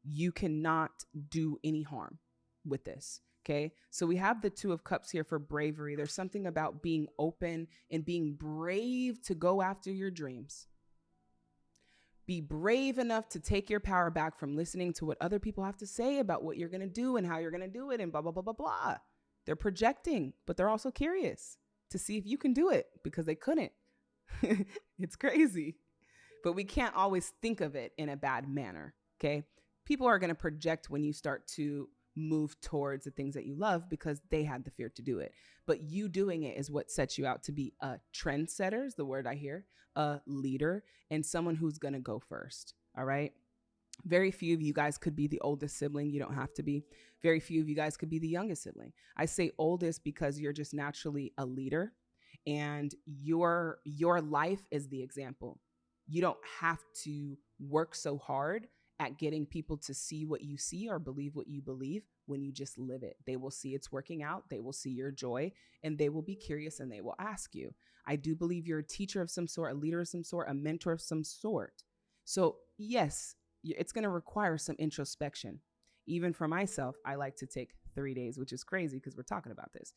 you cannot do any harm with this. Okay. So we have the Two of Cups here for bravery. There's something about being open and being brave to go after your dreams. Be brave enough to take your power back from listening to what other people have to say about what you're going to do and how you're going to do it and blah, blah, blah, blah, blah. They're projecting, but they're also curious to see if you can do it because they couldn't. it's crazy. But we can't always think of it in a bad manner. Okay. People are going to project when you start to move towards the things that you love because they had the fear to do it. But you doing it is what sets you out to be a trendsetter, is the word I hear, a leader, and someone who's going to go first. All right. Very few of you guys could be the oldest sibling. You don't have to be. Very few of you guys could be the youngest sibling. I say oldest because you're just naturally a leader and your your life is the example. You don't have to work so hard at getting people to see what you see or believe what you believe when you just live it. They will see it's working out, they will see your joy, and they will be curious and they will ask you. I do believe you're a teacher of some sort, a leader of some sort, a mentor of some sort. So, yes, it's going to require some introspection. Even for myself, I like to take three days, which is crazy because we're talking about this.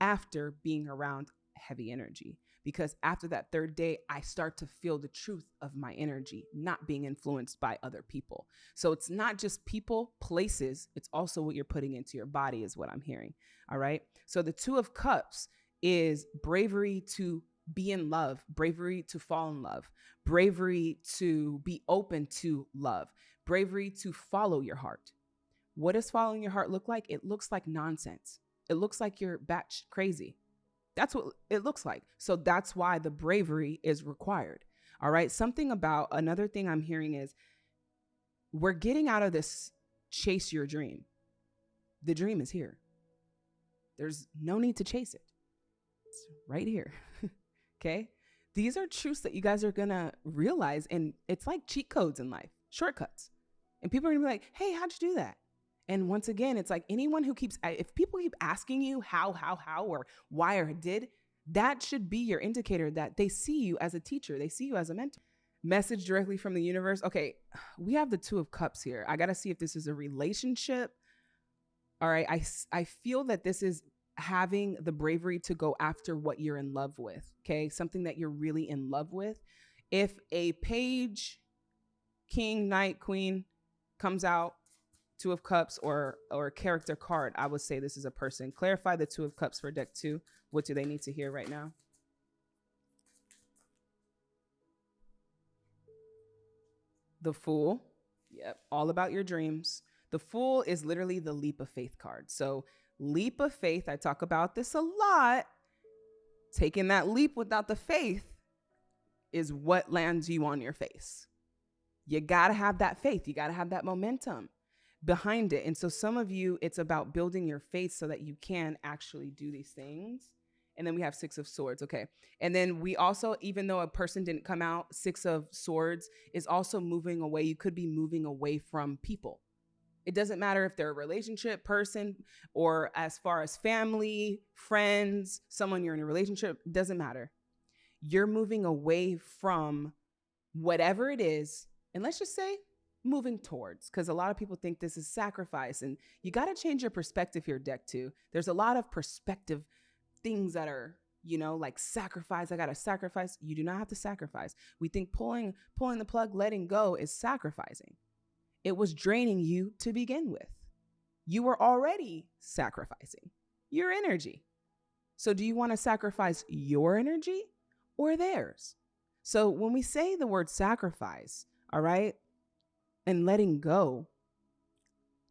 after being around heavy energy because after that third day, I start to feel the truth of my energy, not being influenced by other people. So it's not just people, places, it's also what you're putting into your body, is what I'm hearing. All right. So the Two of Cups is bravery to be in love, bravery to fall in love, bravery to be open to love, bravery to follow your heart. What does following your heart look like? It looks like nonsense. It looks like you're batch crazy. That's what it looks like. So that's why the bravery is required. All right. Something about another thing I'm hearing is we're getting out of this chase your dream. The dream is here. There's no need to chase it. It's right here. okay. These are truths that you guys are going to realize. And it's like cheat codes in life, shortcuts. And people are going to be like, hey, how'd you do that? And once again, it's like anyone who keeps, if people keep asking you how, how, how, or why or did, that should be your indicator that they see you as a teacher, they see you as a mentor. Message directly from the universe. Okay, we have the Two of Cups here. I got to see if this is a relationship. All right, I, I feel that this is having the bravery to go after what you're in love with, okay? Something that you're really in love with. If a page, king, knight, queen comes out Two of Cups or or character card, I would say this is a person. Clarify the Two of Cups for deck two. What do they need to hear right now? The Fool. Yep, all about your dreams. The Fool is literally the leap of faith card. So, leap of faith, I talk about this a lot. Taking that leap without the faith is what lands you on your face. You got to have that faith. You got to have that momentum behind it. And so some of you, it's about building your faith so that you can actually do these things. And then we have six of swords. Okay. And then we also, even though a person didn't come out, six of swords is also moving away. You could be moving away from people. It doesn't matter if they're a relationship person or as far as family, friends, someone you're in a relationship, doesn't matter. You're moving away from whatever it is. And let's just say moving towards because a lot of people think this is sacrifice and you got to change your perspective here deck two there's a lot of perspective things that are you know like sacrifice i gotta sacrifice you do not have to sacrifice we think pulling pulling the plug letting go is sacrificing it was draining you to begin with you were already sacrificing your energy so do you want to sacrifice your energy or theirs so when we say the word sacrifice all right and letting go,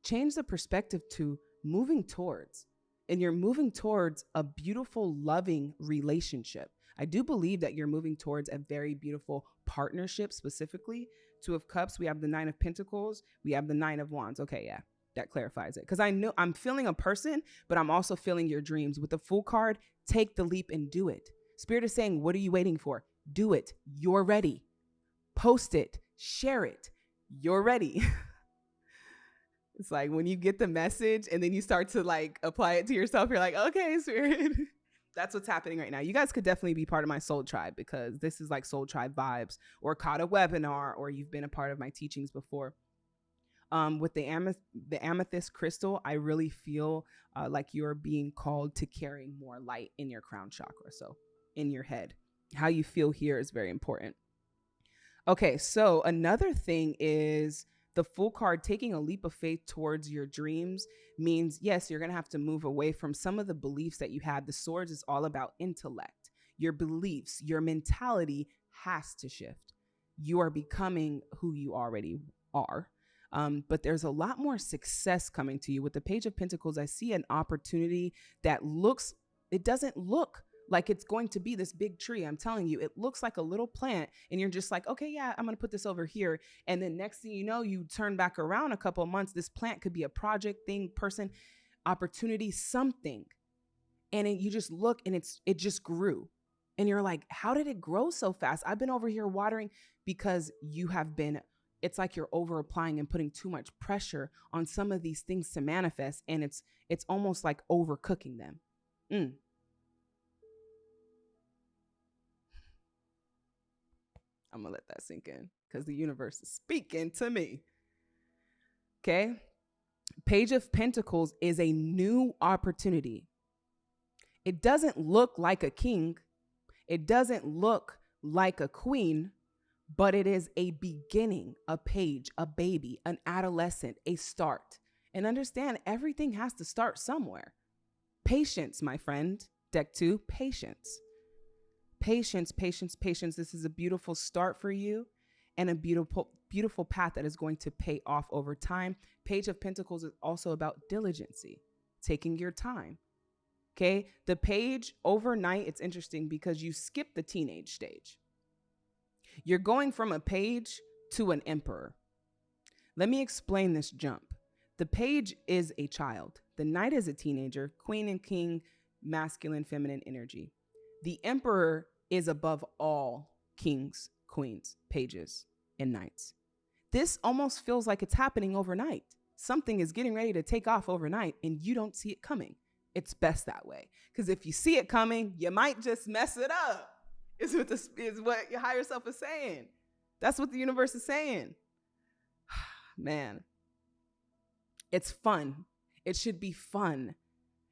change the perspective to moving towards. And you're moving towards a beautiful, loving relationship. I do believe that you're moving towards a very beautiful partnership, specifically. Two of Cups, we have the Nine of Pentacles, we have the Nine of Wands. Okay, yeah, that clarifies it. Because I know I'm feeling a person, but I'm also feeling your dreams. With the Fool card, take the leap and do it. Spirit is saying, What are you waiting for? Do it. You're ready. Post it, share it, you're ready. it's like when you get the message and then you start to like apply it to yourself, you're like, okay, spirit. That's what's happening right now. You guys could definitely be part of my soul tribe because this is like soul tribe vibes or caught a webinar or you've been a part of my teachings before. Um, with the, ameth- the amethyst crystal, I really feel uh, like you're being called to carrying more light in your crown chakra. So in your head, how you feel here is very important. Okay, so another thing is the full card taking a leap of faith towards your dreams means yes, you're going to have to move away from some of the beliefs that you had. The swords is all about intellect. Your beliefs, your mentality has to shift. You are becoming who you already are. Um, but there's a lot more success coming to you. With the Page of Pentacles, I see an opportunity that looks, it doesn't look like it's going to be this big tree. I'm telling you, it looks like a little plant, and you're just like, okay, yeah, I'm gonna put this over here. And then next thing you know, you turn back around a couple months. This plant could be a project, thing, person, opportunity, something. And it, you just look and it's it just grew. And you're like, how did it grow so fast? I've been over here watering because you have been it's like you're over applying and putting too much pressure on some of these things to manifest and it's it's almost like overcooking them mm, I'm gonna let that sink in because the universe is speaking to me. Okay. Page of Pentacles is a new opportunity. It doesn't look like a king, it doesn't look like a queen, but it is a beginning, a page, a baby, an adolescent, a start. And understand everything has to start somewhere. Patience, my friend. Deck two, patience. Patience, patience, patience. This is a beautiful start for you and a beautiful, beautiful path that is going to pay off over time. Page of Pentacles is also about diligency, taking your time. Okay. The page overnight, it's interesting because you skip the teenage stage. You're going from a page to an emperor. Let me explain this jump. The page is a child, the knight is a teenager, queen and king, masculine, feminine energy. The emperor is above all kings, queens, pages, and knights. This almost feels like it's happening overnight. Something is getting ready to take off overnight and you don't see it coming. It's best that way. Because if you see it coming, you might just mess it up. Is what, the, is what your higher self is saying. That's what the universe is saying. Man, it's fun. It should be fun,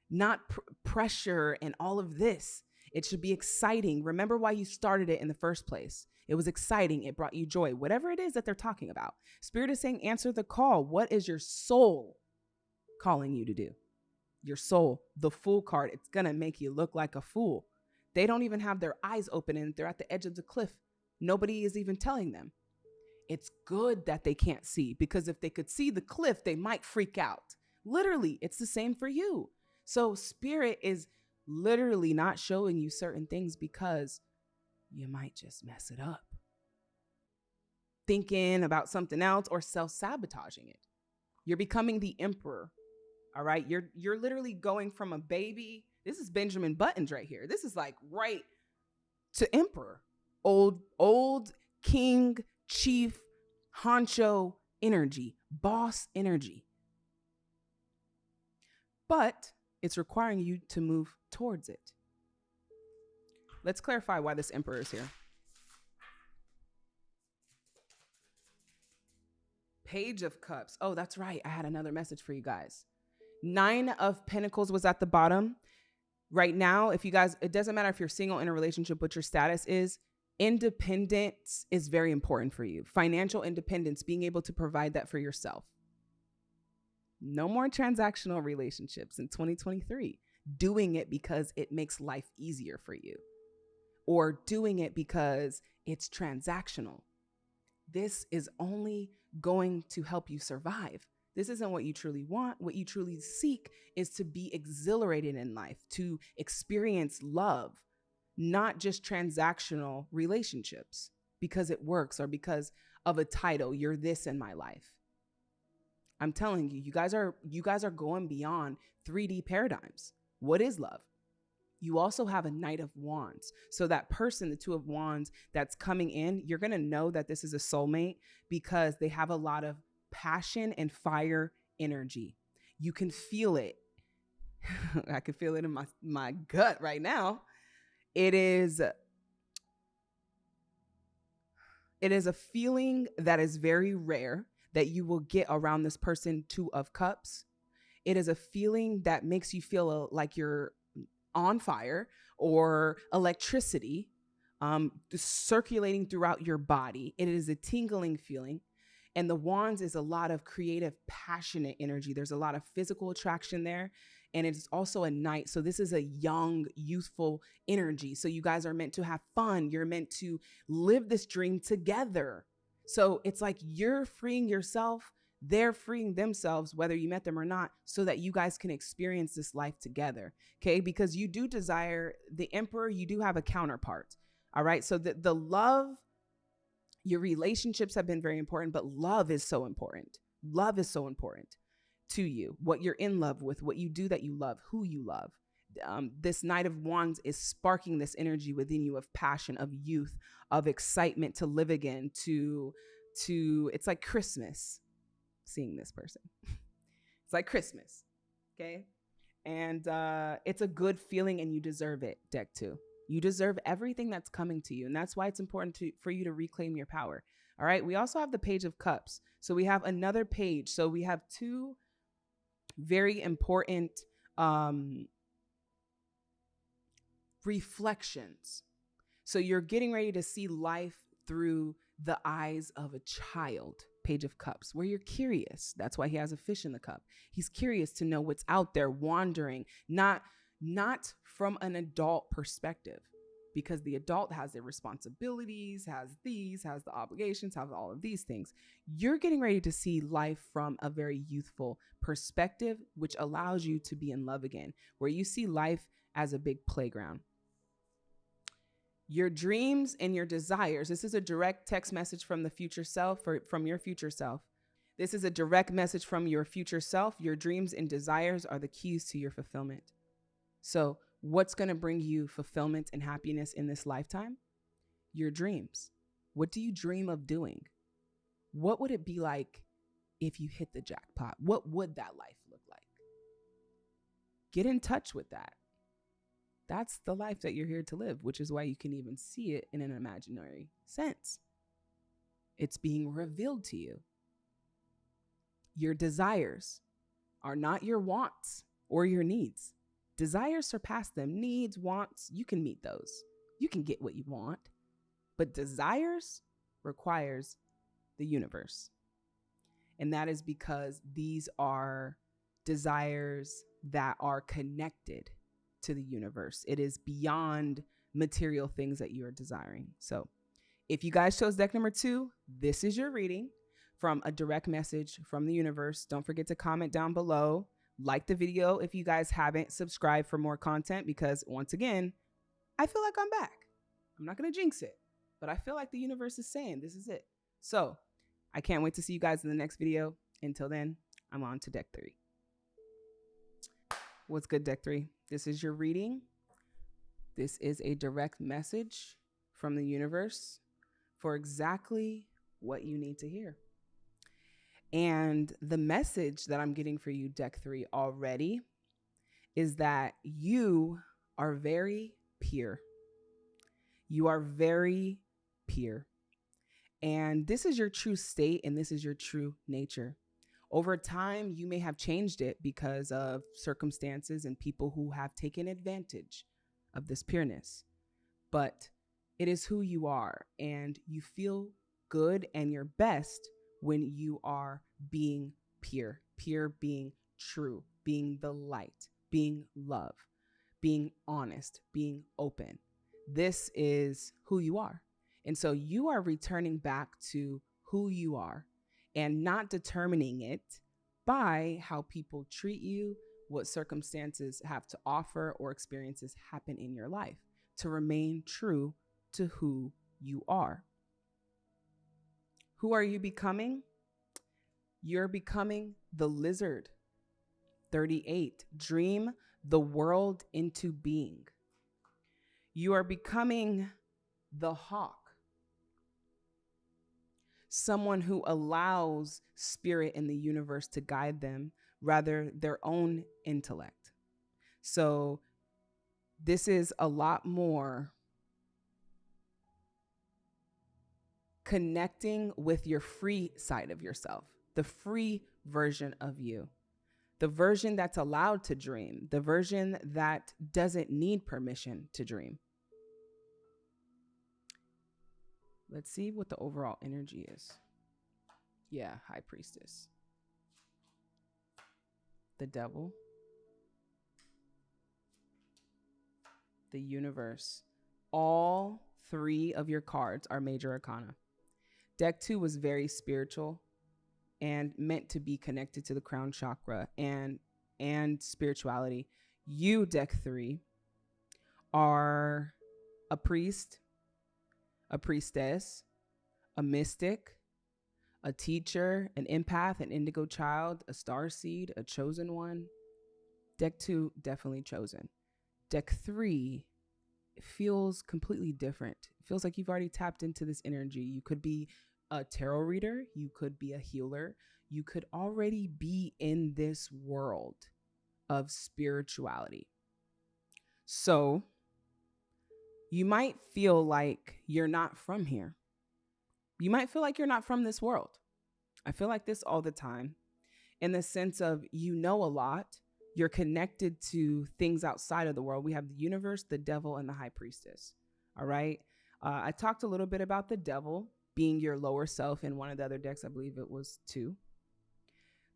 not pr- pressure and all of this. It should be exciting. Remember why you started it in the first place. It was exciting. It brought you joy. Whatever it is that they're talking about. Spirit is saying, answer the call. What is your soul calling you to do? Your soul, the fool card, it's going to make you look like a fool. They don't even have their eyes open and they're at the edge of the cliff. Nobody is even telling them. It's good that they can't see because if they could see the cliff, they might freak out. Literally, it's the same for you. So, spirit is literally not showing you certain things because you might just mess it up. Thinking about something else or self sabotaging it. You're becoming the emperor. All right. You're you're literally going from a baby this is Benjamin Buttons right here. This is like right to emperor, old, old king, chief, honcho energy, boss energy. But it's requiring you to move towards it. Let's clarify why this emperor is here. Page of Cups. Oh, that's right. I had another message for you guys. Nine of Pentacles was at the bottom right now, if you guys, it doesn't matter if you're single in a relationship, what your status is, independence is very important for you. Financial independence, being able to provide that for yourself. No more transactional relationships in 2023. Doing it because it makes life easier for you, or doing it because it's transactional. This is only going to help you survive. This isn't what you truly want. What you truly seek is to be exhilarated in life, to experience love, not just transactional relationships because it works or because of a title. You're this in my life. I'm telling you, you guys are you guys are going beyond 3D paradigms. What is love? You also have a Knight of Wands. So that person, the Two of Wands that's coming in, you're going to know that this is a soulmate because they have a lot of passion and fire energy. You can feel it. I can feel it in my, my gut right now. It is it is a feeling that is very rare that you will get around this person two of cups. It is a feeling that makes you feel like you're on fire or electricity um, circulating throughout your body. It is a tingling feeling. And the wands is a lot of creative, passionate energy. There's a lot of physical attraction there. And it's also a knight. So this is a young, youthful energy. So you guys are meant to have fun. You're meant to live this dream together. So it's like you're freeing yourself, they're freeing themselves, whether you met them or not, so that you guys can experience this life together. Okay. Because you do desire the emperor, you do have a counterpart. All right. So the, the love your relationships have been very important, but love is so important. Love is so important to you. What you're in love with, what you do that you love, who you love. Um, this Knight of Wands is sparking this energy within you of passion, of youth, of excitement to live again, to to it's like Christmas seeing this person. it's like Christmas. Okay. And uh, it's a good feeling and you deserve it, deck two. You deserve everything that's coming to you. And that's why it's important to, for you to reclaim your power. All right. We also have the Page of Cups. So we have another page. So we have two very important um, reflections. So you're getting ready to see life through the eyes of a child. Page of Cups, where you're curious. That's why he has a fish in the cup. He's curious to know what's out there wandering, not not from an adult perspective because the adult has their responsibilities, has these, has the obligations, has all of these things. You're getting ready to see life from a very youthful perspective, which allows you to be in love again, where you see life as a big playground. Your dreams and your desires. This is a direct text message from the future self or from your future self. This is a direct message from your future self. Your dreams and desires are the keys to your fulfillment. So, What's going to bring you fulfillment and happiness in this lifetime? Your dreams. What do you dream of doing? What would it be like if you hit the jackpot? What would that life look like? Get in touch with that. That's the life that you're here to live, which is why you can even see it in an imaginary sense. It's being revealed to you. Your desires are not your wants or your needs. Desires surpass them. Needs, wants, you can meet those. You can get what you want. But desires requires the universe. And that is because these are desires that are connected to the universe. It is beyond material things that you are desiring. So, if you guys chose deck number two, this is your reading from a direct message from the universe. Don't forget to comment down below like the video if you guys haven't subscribed for more content because once again, I feel like I'm back. I'm not going to jinx it, but I feel like the universe is saying this is it. So I can't wait to see you guys in the next video. Until then, I'm on to deck three. What's good, deck three? This is your reading. This is a direct message from the universe for exactly what you need to hear. And the message that I'm getting for you, deck three, already is that you are very pure. You are very pure. And this is your true state and this is your true nature. Over time, you may have changed it because of circumstances and people who have taken advantage of this pureness. But it is who you are, and you feel good and your best when you are being pure, pure being true, being the light, being love, being honest, being open. This is who you are. And so you are returning back to who you are and not determining it by how people treat you, what circumstances have to offer, or experiences happen in your life to remain true to who you are. Who are you becoming? You're becoming the lizard. 38. Dream the world into being. You are becoming the hawk. Someone who allows spirit in the universe to guide them rather their own intellect. So this is a lot more connecting with your free side of yourself, the free version of you, the version that's allowed to dream, the version that doesn't need permission to dream. Let's see what the overall energy is. Yeah, High Priestess. The Devil. The Universe. All three of your cards are major arcana. Deck two was very spiritual and meant to be connected to the crown chakra and and spirituality. You, deck three, are a priest, a priestess, a mystic, a teacher, an empath, an indigo child, a star seed, a chosen one. Deck two, definitely chosen. Deck three feels completely different. It feels like you've already tapped into this energy. You could be a tarot reader, you could be a healer, you could already be in this world of spirituality. So you might feel like you're not from here. You might feel like you're not from this world. I feel like this all the time in the sense of you know a lot, You're connected to things outside of the world. We have the universe, the devil, and the high priestess. All right. Uh, I talked a little bit about the devil being your lower self in one of the other decks. I believe it was two.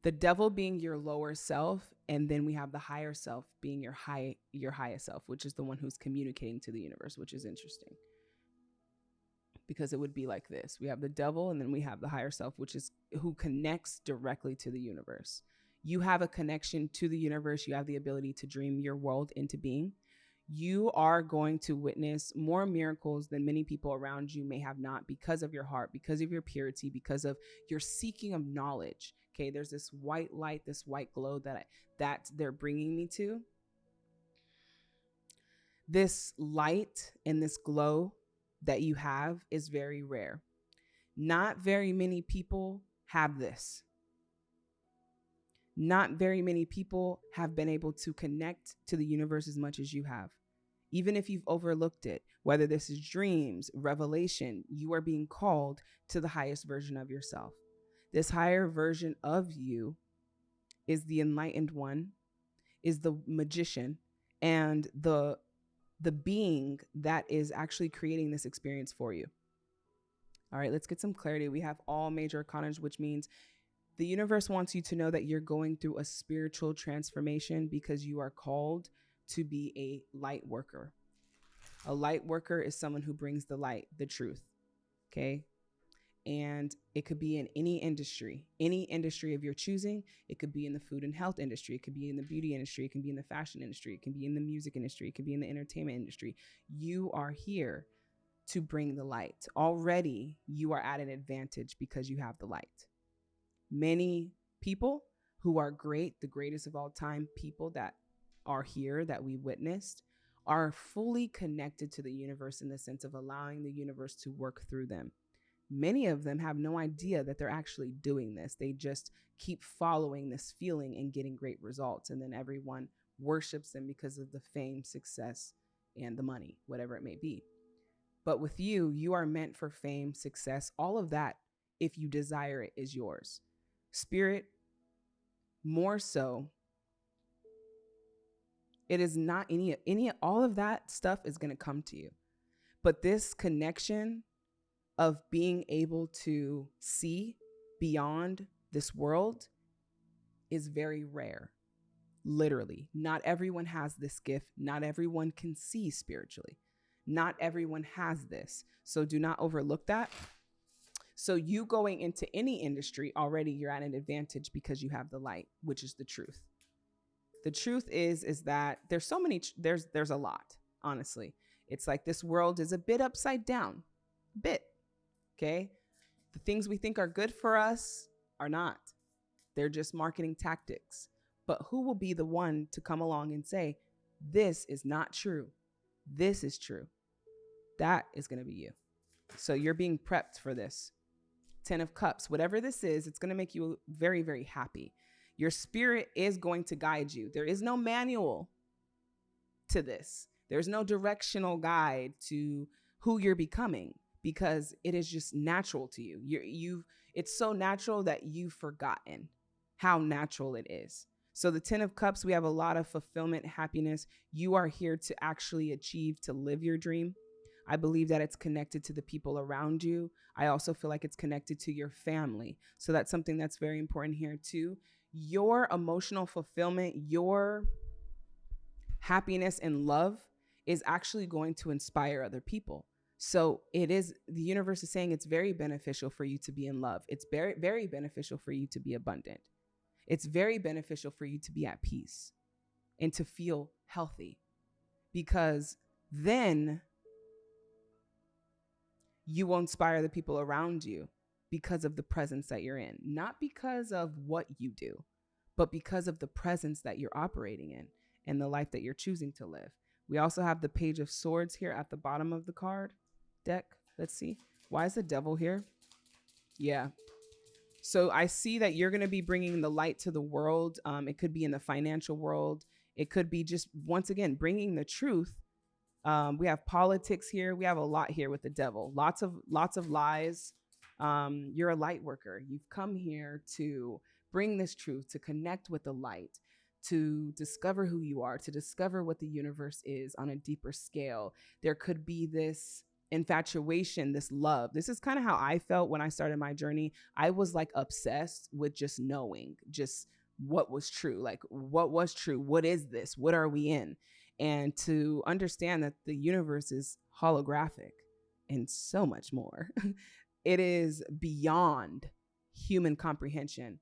The devil being your lower self, and then we have the higher self being your high your highest self, which is the one who's communicating to the universe, which is interesting. Because it would be like this. We have the devil and then we have the higher self, which is who connects directly to the universe. You have a connection to the universe. You have the ability to dream your world into being you are going to witness more miracles than many people around you may have not because of your heart, because of your purity, because of your seeking of knowledge. Okay, there's this white light, this white glow that I, that they're bringing me to. This light and this glow that you have is very rare. Not very many people have this. Not very many people have been able to connect to the universe as much as you have even if you've overlooked it, whether this is dreams, revelation, you are being called to the highest version of yourself. This higher version of you is the enlightened one, is the magician, and the the being that is actually creating this experience for you. All right, let's get some clarity. We have all major arcana, which means the universe wants you to know that you're going through a spiritual transformation because you are called to be a light worker. A light worker is someone who brings the light, the truth. Okay. And it could be in any industry, any industry of your choosing. It could be in the food and health industry. It could be in the beauty industry. It can be in the fashion industry. It can be in the music industry. It could be in the entertainment industry. You are here to bring the light. Already, you are at an advantage because you have the light. Many people who are great, the greatest of all time, people that are here that we witnessed are fully connected to the universe in the sense of allowing the universe to work through them. Many of them have no idea that they're actually doing this. They just keep following this feeling and getting great results. And then everyone worships them because of the fame, success, and the money, whatever it may be. But with you, you are meant for fame, success, all of that, if you desire it, is yours. Spirit, more so, it is not any any all of that stuff is going to come to you. But this connection of being able to see beyond this world is very rare. Literally, not everyone has this gift. Not everyone can see spiritually. Not everyone has this. So do not overlook that. So you going into any industry already you're at an advantage because you have the light, which is the truth the truth is is that there's so many there's there's a lot honestly it's like this world is a bit upside down bit okay? The things we think are good for us are not. They're just marketing tactics. But who will be the one to come along and say this is not true. This is true. That is going to be you. So you're being prepped for this. 10 of cups whatever this is it's going to make you very very happy. Your spirit is going to guide you. There is no manual to this. There's no directional guide to who you're becoming because it is just natural to you. You're, you've it's so natural that you've forgotten how natural it is. So the 10 of cups, we have a lot of fulfillment, happiness. You are here to actually achieve to live your dream. I believe that it's connected to the people around you. I also feel like it's connected to your family. So that's something that's very important here too your emotional fulfillment, your happiness and love is actually going to inspire other people. So it is the universe is saying it's very beneficial for you to be in love. It's very very beneficial for you to be abundant. It's very beneficial for you to be at peace and to feel healthy. Because then you will inspire the people around you because of the presence that you're in, not because of what you do, but because of the presence that you're operating in and the life that you're choosing to live. We also have the page of swords here at the bottom of the card deck. Let's see. Why is the devil here? Yeah. So I see that you're going to be bringing the light to the world. Um, it could be in the financial world. It could be just, once again, bringing the truth. Um, we have politics here. We have a lot here with the devil. Lots of lots of lies um, you're a light worker. You've come here to bring this truth, to connect with the light, to discover who you are, to discover what the universe is on a deeper scale. There could be this infatuation, this love. This is kind of how I felt when I started my journey. I was like obsessed with just knowing, just what was true. Like, what was true? What is this? What are we in? And to understand that the universe is holographic and so much more. it is beyond human comprehension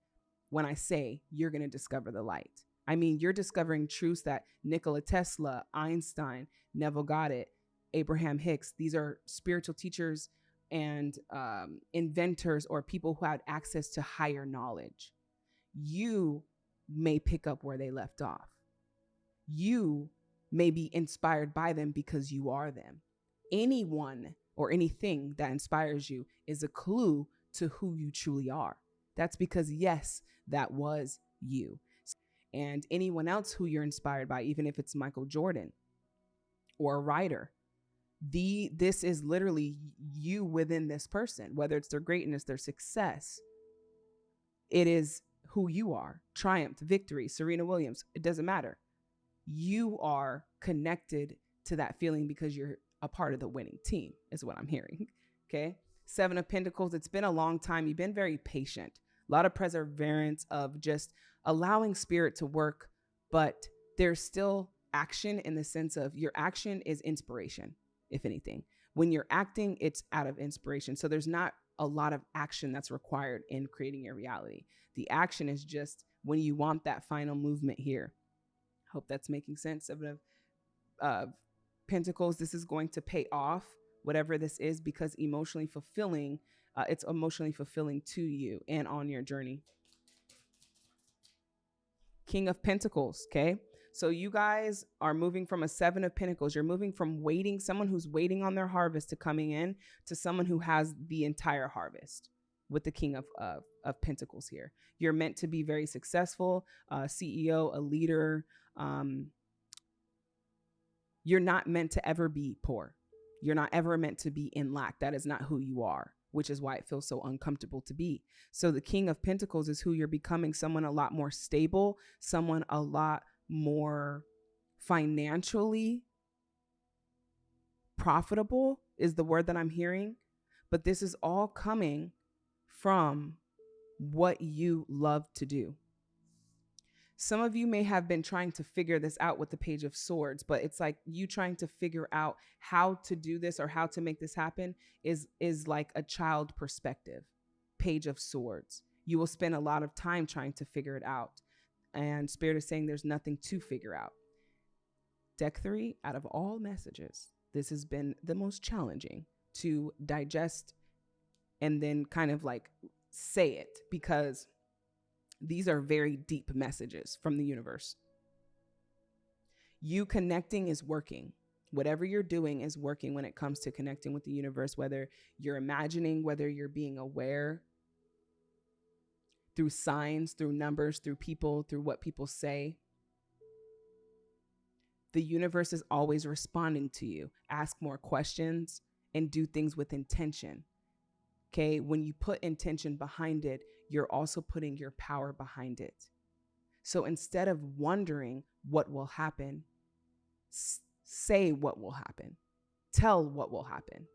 when I say you're going to discover the light. I mean, you're discovering truths that Nikola Tesla, Einstein, Neville Goddard, Abraham Hicks, these are spiritual teachers and um, inventors or people who had access to higher knowledge. You may pick up where they left off. You may be inspired by them because you are them. Anyone or anything that inspires you is a clue to who you truly are. That's because, yes, that was you. And anyone else who you're inspired by, even if it's Michael Jordan or a writer, the this is literally you within this person, whether it's their greatness, their success. It is who you are. Triumph, victory, Serena Williams, it doesn't matter. You are connected to that feeling because you're a part of the winning team, is what I'm hearing. Okay. Seven of Pentacles, it's been a long time. You've been very patient, a lot of perseverance of just allowing spirit to work, but there's still action in the sense of your action is inspiration, if anything. When you're acting, it's out of inspiration. So there's not a lot of action that's required in creating your reality. The action is just when you want that final movement here. Hope that's making sense of Pentacles. This is going to pay off whatever this is because emotionally fulfilling, uh, it's emotionally fulfilling to you and on your journey. King of Pentacles, okay? So you guys are moving from a seven of pentacles. You're moving from waiting, someone who's waiting on their harvest to coming in to someone who has the entire harvest with the king of, of, pentacles here. You're meant to be very successful, uh, CEO, a leader. Um, you're not meant to ever be poor. You're not ever meant to be in lack. That is not who you are, which is why it feels so uncomfortable to be. So the King of Pentacles is who you're becoming someone a lot more stable, someone a lot more financially profitable, is the word that I'm hearing. But this is all coming from what you love to do. Some of you may have been trying to figure this out with the Page of Swords, but it's like you trying to figure out how to do this or how to make this happen is is like a child perspective. Page of Swords. You will spend a lot of time trying to figure it out. And Spirit is saying there's nothing to figure out. Deck 3 out of all messages, this has been the most challenging to digest and then kind of like say it because these are very deep messages from the universe. You connecting is working. Whatever you're doing is working when it comes to connecting with the universe, whether you're imagining, whether you're being aware through signs, through numbers, through people, through what people say. The universe is always responding to you. Ask more questions and do things with intention. Okay. When you put intention behind it, you're also putting your power behind it. So instead of wondering what will happen, say what will happen, tell what will happen.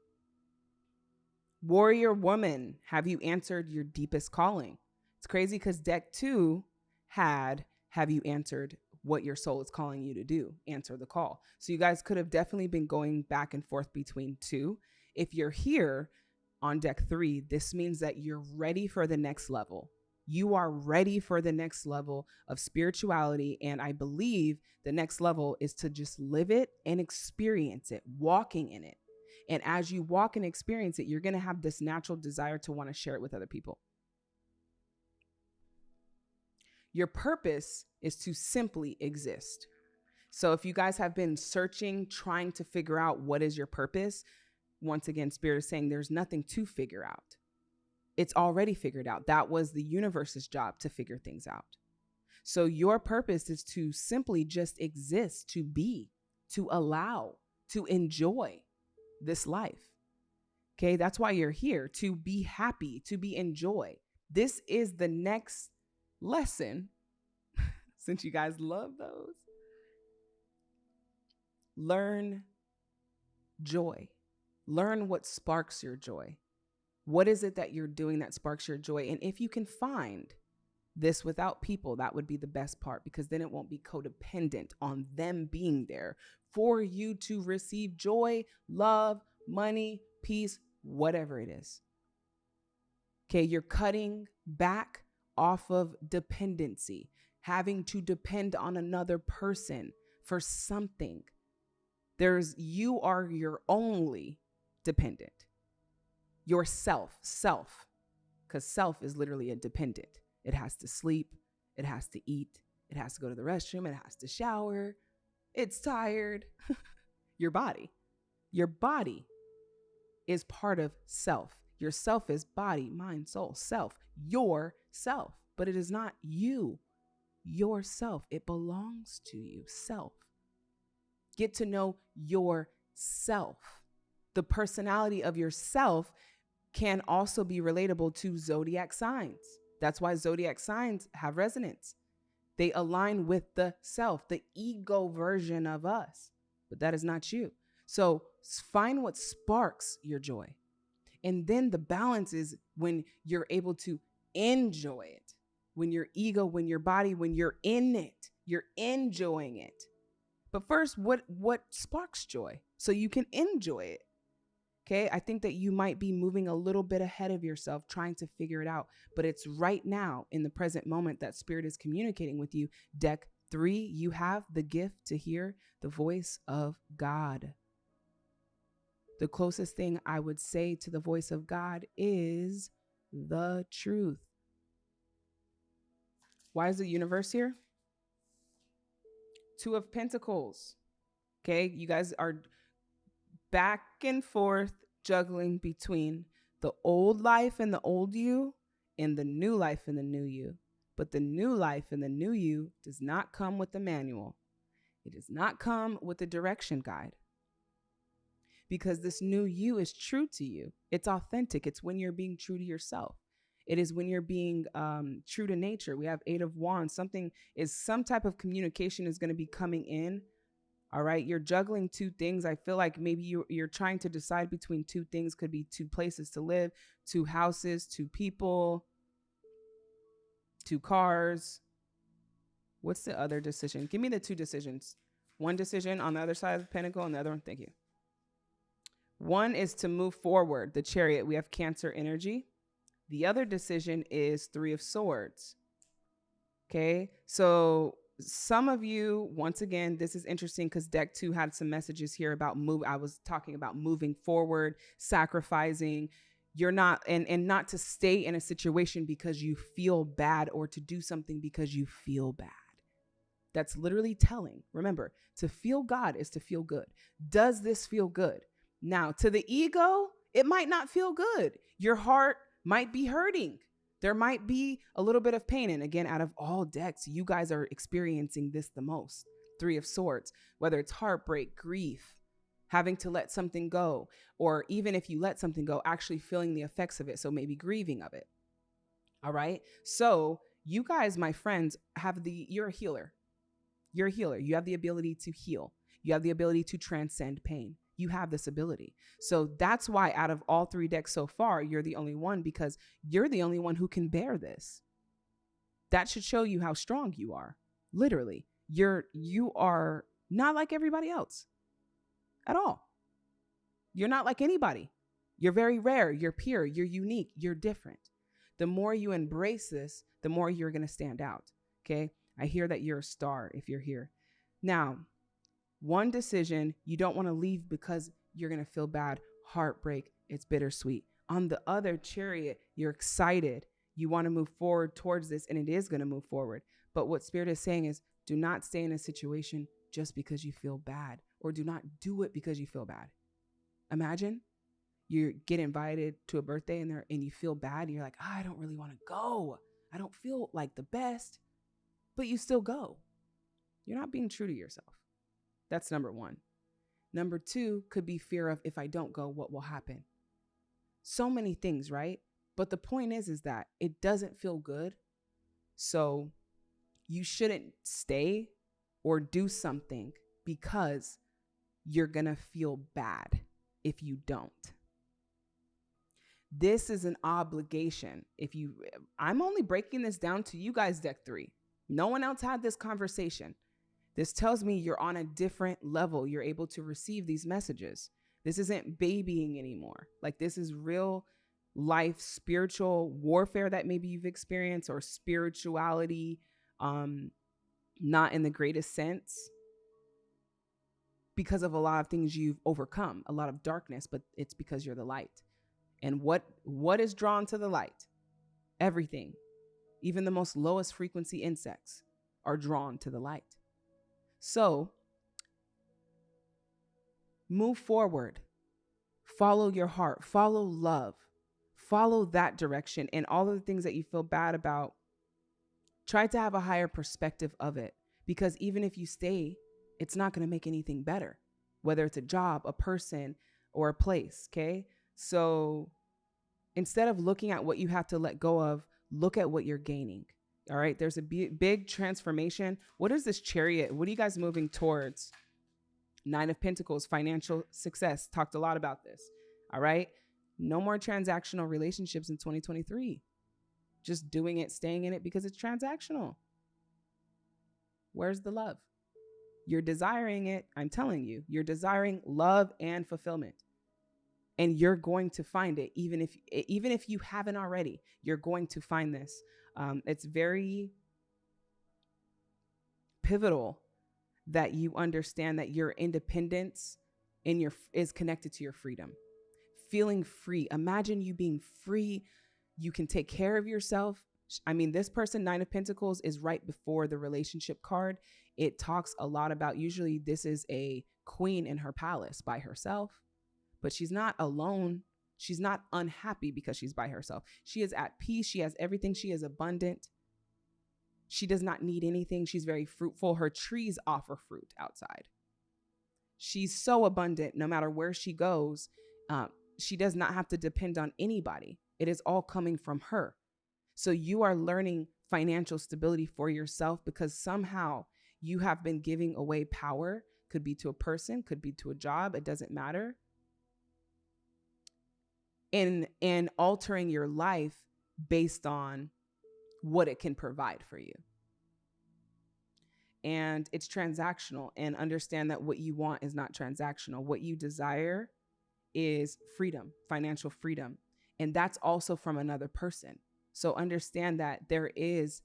Warrior woman, have you answered your deepest calling? It's crazy because deck two had have you answered what your soul is calling you to do? Answer the call. So you guys could have definitely been going back and forth between two. If you're here, on deck three, this means that you're ready for the next level. You are ready for the next level of spirituality. And I believe the next level is to just live it and experience it, walking in it. And as you walk and experience it, you're going to have this natural desire to want to share it with other people. Your purpose is to simply exist. So if you guys have been searching, trying to figure out what is your purpose, once again, Spirit is saying there's nothing to figure out. It's already figured out. That was the universe's job to figure things out. So your purpose is to simply just exist, to be, to allow, to enjoy this life. Okay, that's why you're here to be happy, to be enjoy. This is the next lesson. since you guys love those. Learn joy. Learn what sparks your joy. What is it that you're doing that sparks your joy? And if you can find this without people, that would be the best part because then it won't be codependent on them being there for you to receive joy, love, money, peace, whatever it is. Okay, you're cutting back off of dependency, having to depend on another person for something. There's you are your only dependent. Yourself, self, because self is literally a dependent. It has to sleep, it has to eat, it has to go to the restroom, it has to shower, it's tired. your body. Your body is part of self. Your self is body, mind, soul, self, your self, but it is not you, yourself. It belongs to you, self. Get to know yourself. The personality of yourself can also be relatable to zodiac signs. That's why zodiac signs have resonance. They align with the self, the ego version of us, but that is not you. So find what sparks your joy. And then the balance is when you're able to enjoy it. When your ego, when your body, when you're in it, you're enjoying it. But first, what what sparks joy so you can enjoy it? Okay, I think that you might be moving a little bit ahead of yourself trying to figure it out, but it's right now in the present moment that spirit is communicating with you. Deck three, you have the gift to hear the voice of God. The closest thing I would say to the voice of God is the truth. Why is the universe here? Two of Pentacles. Okay, you guys are back and forth juggling between the old life and the old you and the new life and the new you. But the new life and the new you does not come with the manual. It does not come with the direction guide. Because this new you is true to you. It's authentic. It's when you're being true to yourself. It is when you're being um, true to nature. We have eight of wands. Something is some type of communication is going to be coming in all right. You're juggling two things. I feel like maybe you, you're trying to decide between two things, could be two places to live, two houses, two people, two cars. What's the other decision? Give me the two decisions. One decision on the other side of the pentacle and the other one. Thank you. One is to move forward, the chariot. We have Cancer energy. The other decision is Three of Swords. Okay. So some of you, once again, this is interesting because deck two had some messages here about move. I was talking about moving forward, sacrificing. You're not, and, and not to stay in a situation because you feel bad or to do something because you feel bad. That's literally telling. Remember, to feel God is to feel good. Does this feel good? Now, to the ego, it might not feel good. Your heart might be hurting there might be a little bit of pain. And again, out of all decks, you guys are experiencing this the most. Three of Swords, whether it's heartbreak, grief, having to let something go, or even if you let something go, actually feeling the effects of it. So maybe grieving of it. All right. So you guys, my friends, have the, you're a healer. You're a healer. You have the ability to heal, you have the ability to transcend pain you have this ability. So that's why out of all three decks so far, you're the only one because you're the only one who can bear this. That should show you how strong you are. Literally. You're you are not like everybody else at all. You're not like anybody. You're very rare, you're pure, you're unique, you're different. The more you embrace this, the more you're going to stand out. Okay? I hear that you're a star if you're here. Now, one decision, you don't want to leave because you're going to feel bad, heartbreak, it's bittersweet. On the other chariot, you're excited. You want to move forward towards this, and it is going to move forward. But what Spirit is saying is do not stay in a situation just because you feel bad, or do not do it because you feel bad. Imagine you get invited to a birthday and there and you feel bad and you're like, oh, I don't really want to go. I don't feel like the best, but you still go. You're not being true to yourself. That's number one. Number two could be fear of if I don't go, what will happen? So many things, right? But the point is, is that it doesn't feel good. So You shouldn't stay or do something because you're going to feel bad if you don't. This is an obligation. If you, I'm only breaking this down to you guys, deck three. No one else had this conversation. This tells me you're on a different level. You're able to receive these messages. This isn't babying anymore. Like, this is real life spiritual warfare that maybe you've experienced or spirituality um not in the greatest sense because of a lot of things you've overcome a lot of darkness but it's because you're the light and what what is drawn to the light everything even the most lowest frequency insects are drawn to the light so move forward. Follow your heart. Follow love. Follow that direction and all of the things that you feel bad about. Try to have a higher perspective of it because even if you stay it's not going to make anything better whether it's a job a person or a place okay? So instead of looking at what you have to let go of look at what you're gaining all right there's a big transformation what is this chariot what are you guys moving towards nine of pentacles financial success talked a lot about this all right no more transactional relationships in 2023. Just doing it, staying in it because it's transactional. Where's the love? You're desiring it. I'm telling you, you're desiring love and fulfillment. And you're going to find it, even if even if you haven't already. You're going to find this. Um, it's very pivotal that you understand that your independence in your is connected to your freedom feeling free. Imagine you being free. You can take care of yourself. I mean, this person, Nine of Pentacles, is right before the relationship card. It talks a lot about usually this is a queen in her palace by herself, but she's not alone. She's not unhappy because she's by herself. She is at peace. She has everything. She is abundant. She does not need anything. She's very fruitful. Her trees offer fruit outside. She's so abundant no matter where she goes. Um, she does not have to depend on anybody. It is all coming from her. So you are learning financial stability for yourself because somehow you have been giving away power, could be to a person, could be to a job, it doesn't matter. And and altering your life based on what it can provide for you. And it's transactional and understand that what you want is not transactional. What you desire is freedom, financial freedom. And that's also from another person. So understand that there is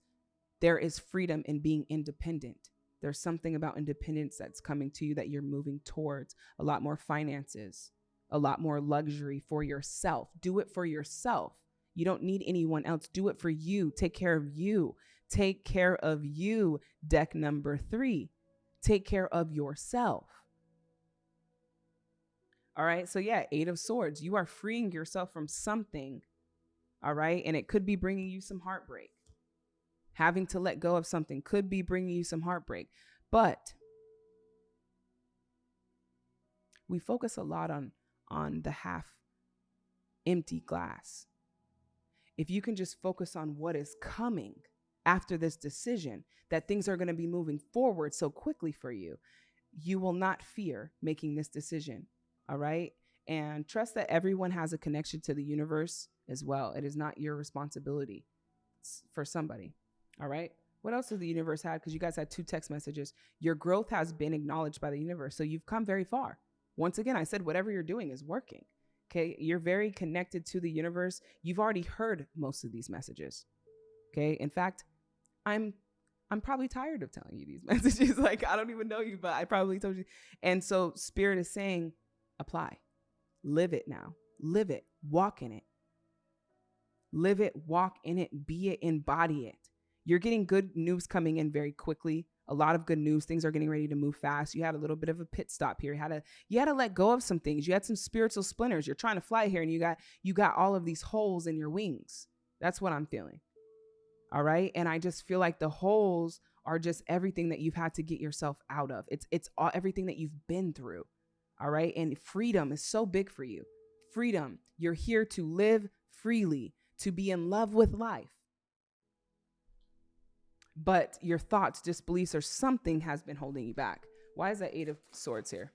there is freedom in being independent. There's something about independence that's coming to you that you're moving towards. A lot more finances, a lot more luxury for yourself. Do it for yourself. You don't need anyone else. Do it for you. Take care of you. Take care of you. Deck number three. Take care of yourself. All right. So, yeah, Eight of Swords. You are freeing yourself from something. All right. And it could be bringing you some heartbreak. Having to let go of something could be bringing you some heartbreak. But we focus a lot on on the half empty glass. If you can just focus on what is coming after this decision, that things are going to be moving forward so quickly for you, you will not fear making this decision all right. And trust that everyone has a connection to the universe as well. It is not your responsibility it's for somebody. All right. What else does the universe have? Because you guys had two text messages. Your growth has been acknowledged by the universe. So you've come very far. Once again, I said whatever you're doing is working. Okay. You're very connected to the universe. You've already heard most of these messages. Okay. In fact, I'm I'm probably tired of telling you these messages. like I don't even know you, but I probably told you. And so spirit is saying, apply. Live it now. Live it. Walk in it. Live it, walk in it, be it, embody it. You're getting good news coming in very quickly. A lot of good news. Things are getting ready to move fast. You had a little bit of a pit stop here. You had to you had to let go of some things. You had some spiritual splinters. You're trying to fly here and you got you got all of these holes in your wings. That's what I'm feeling. All right? And I just feel like the holes are just everything that you've had to get yourself out of. It's it's all everything that you've been through. All right. And freedom is so big for you. Freedom. You're here to live freely, to be in love with life. But your thoughts, disbeliefs, or something has been holding you back. Why is that Eight of Swords here?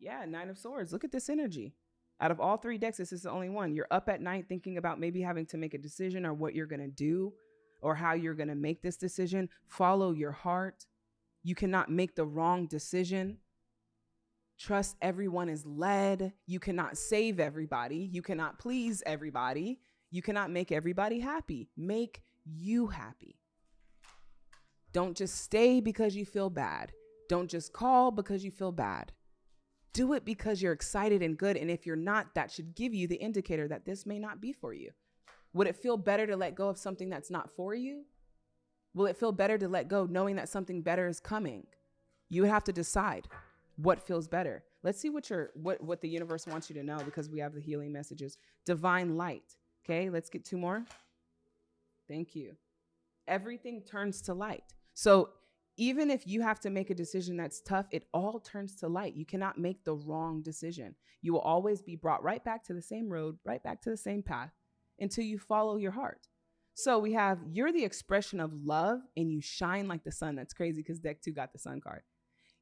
Yeah, Nine of Swords. Look at this energy. Out of all three decks, this is the only one. You're up at night thinking about maybe having to make a decision or what you're going to do or how you're going to make this decision. Follow your heart. You cannot make the wrong decision. Trust everyone is led. You cannot save everybody. You cannot please everybody. You cannot make everybody happy. Make you happy. Don't just stay because you feel bad. Don't just call because you feel bad. Do it because you're excited and good. And if you're not, that should give you the indicator that this may not be for you. Would it feel better to let go of something that's not for you? Will it feel better to let go knowing that something better is coming? You have to decide what feels better. Let's see what your what what the universe wants you to know because we have the healing messages. Divine light. Okay, let's get two more. Thank you. Everything turns to light. So even if you have to make a decision that's tough, it all turns to light. You cannot make the wrong decision. You will always be brought right back to the same road, right back to the same path until you follow your heart. So we have you're the expression of love and you shine like the sun. That's crazy because deck two got the sun card.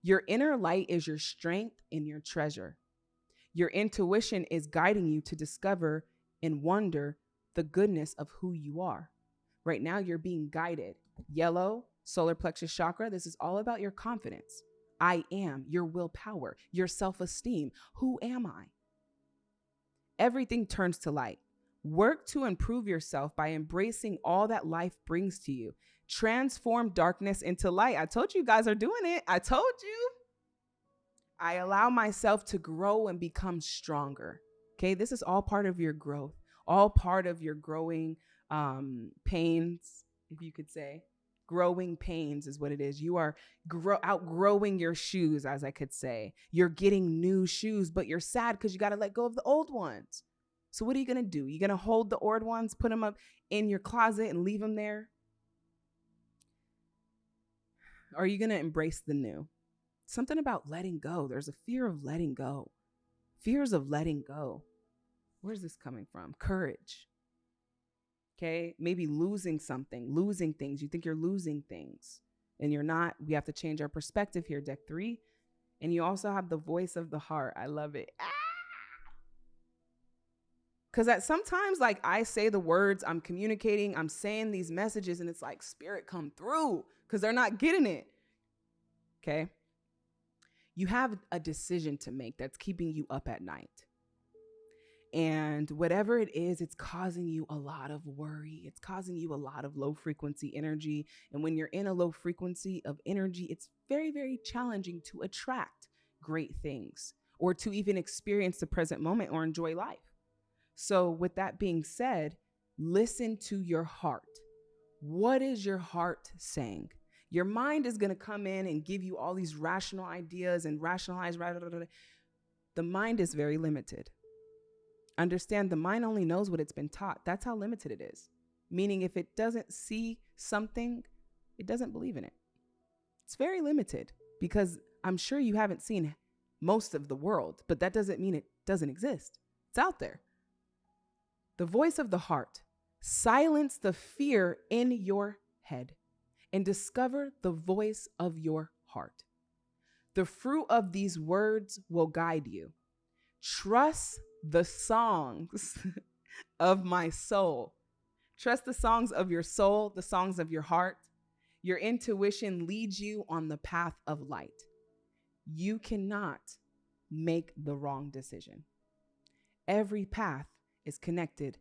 Your inner light is your strength and your treasure. Your intuition is guiding you to discover and wonder the goodness of who you are. Right now, you're being guided. Yellow, solar plexus chakra, this is all about your confidence. I am, your willpower, your self esteem. Who am I? Everything turns to light. Work to improve yourself by embracing all that life brings to you. Transform darkness into light. I told you, guys are doing it. I told you. I allow myself to grow and become stronger. Okay, this is all part of your growth, all part of your growing um, pains, if you could say growing pains is what it is. You are grow outgrowing your shoes, as I could say. You're getting new shoes, but you're sad because you got to let go of the old ones. So what are you gonna do? You're gonna hold the old ones, put them up in your closet, and leave them there? Or are you gonna embrace the new? Something about letting go. There's a fear of letting go. Fears of letting go. Where's this coming from? Courage. Okay. Maybe losing something, losing things. You think you're losing things and you're not. We have to change our perspective here, deck three. And you also have the voice of the heart. I love it. Ah! Cause at sometimes like I say the words, I'm communicating, I'm saying these messages, and it's like spirit come through because they're not getting it. Okay. You have a decision to make that's keeping you up at night. And whatever it is, it's causing you a lot of worry. It's causing you a lot of low frequency energy. And when you're in a low frequency of energy, it's very, very challenging to attract great things or to even experience the present moment or enjoy life. So, with that being said, listen to your heart. What is your heart saying? Your mind is going to come in and give you all these rational ideas and rationalize. The mind is very limited. Understand the mind only knows what it's been taught. That's how limited it is. Meaning, if it doesn't see something, it doesn't believe in it. It's very limited because I'm sure you haven't seen most of the world, but that doesn't mean it doesn't exist. It's out there. The voice of the heart. Silence the fear in your head and discover the voice of your heart. The fruit of these words will guide you. Trust the songs of my soul. Trust the songs of your soul, the songs of your heart. Your intuition leads you on the path of light. You cannot make the wrong decision. Every path is connected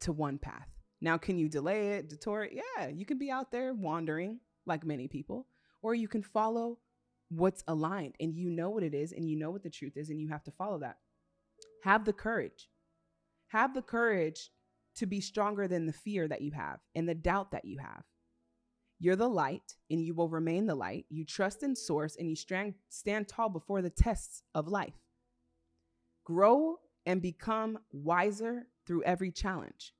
to one path. Now, can you delay it, detour it? Yeah, you can be out there wandering like many people, or you can follow what's aligned and you know what it is and you know what the truth is and you have to follow that. Have the courage. Have the courage to be stronger than the fear that you have and the doubt that you have. You're the light and you will remain the light. You trust in source and you stand, stand tall before the tests of life. Grow and become wiser through every challenge.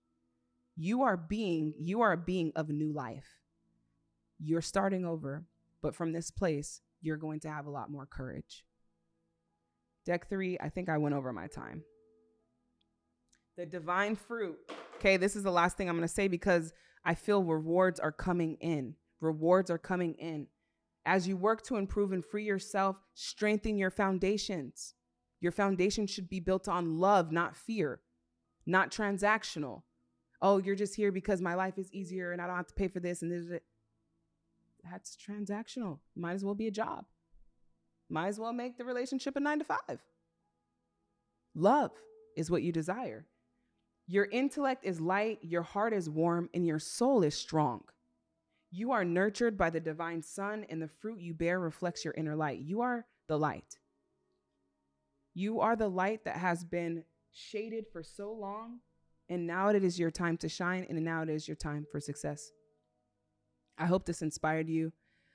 You are being you are a being of new life. You're starting over, but from this place, you're going to have a lot more courage. Deck three, I think I went over my time. The divine fruit. Okay, this is the last thing I'm going to say because I feel rewards are coming in. Rewards are coming in. As you work to improve and free yourself, strengthen your foundations. Your foundation should be built on love, not fear, not transactional. Oh, you're just here because my life is easier and I don't have to pay for this and this. That's transactional. Might as well be a job. Might as well make the relationship a nine to five. Love is what you desire. Your intellect is light, your heart is warm, and your soul is strong. You are nurtured by the divine sun, and the fruit you bear reflects your inner light. You are the light. You are the light that has been shaded for so long, and now it is your time to shine, and now it is your time for success. I hope this inspired you.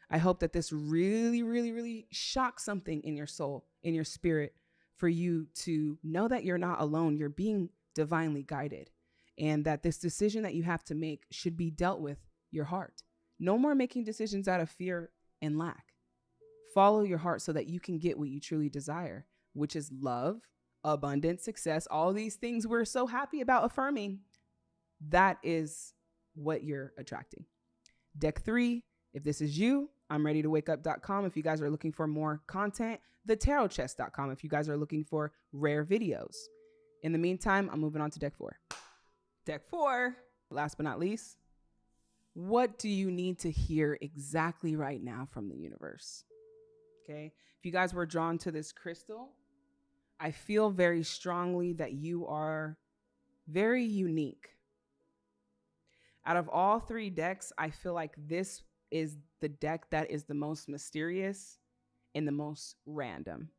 I hope that this really, really, really shocks something in your soul, in your spirit, for you to know that you're not alone. You're being divinely guided, and that this decision that you have to make should be dealt with your heart. No more making decisions out of fear and lack. Follow your heart so that you can get what you truly desire, which is love, abundance, success, all these things we're so happy about affirming. That is what you're attracting. Deck three, if this is you, I'm ready to wake up.com. If you guys are looking for more content, thetarotchest.com. If you guys are looking for rare videos. In the meantime, I'm moving on to deck four. Deck four, last but not least, what do you need to hear exactly right now from the universe? Okay. If you guys were drawn to this crystal, I feel very strongly that you are very unique. Out of all three decks, I feel like this is the deck that is the most mysterious and the most random.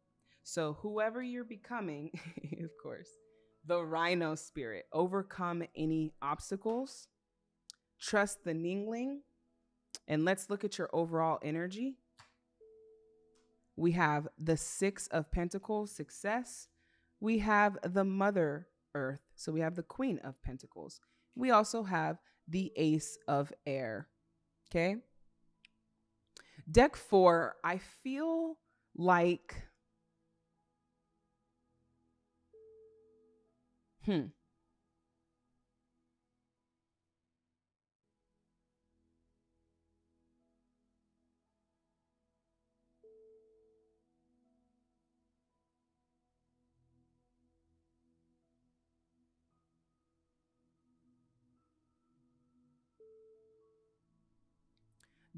So, whoever you're becoming, of course, the rhino spirit, overcome any obstacles, trust the Ningling, and let's look at your overall energy. We have the Six of Pentacles, success. We have the Mother Earth. So we have the Queen of Pentacles. We also have the Ace of Air. Okay. Deck four, I feel like, hmm.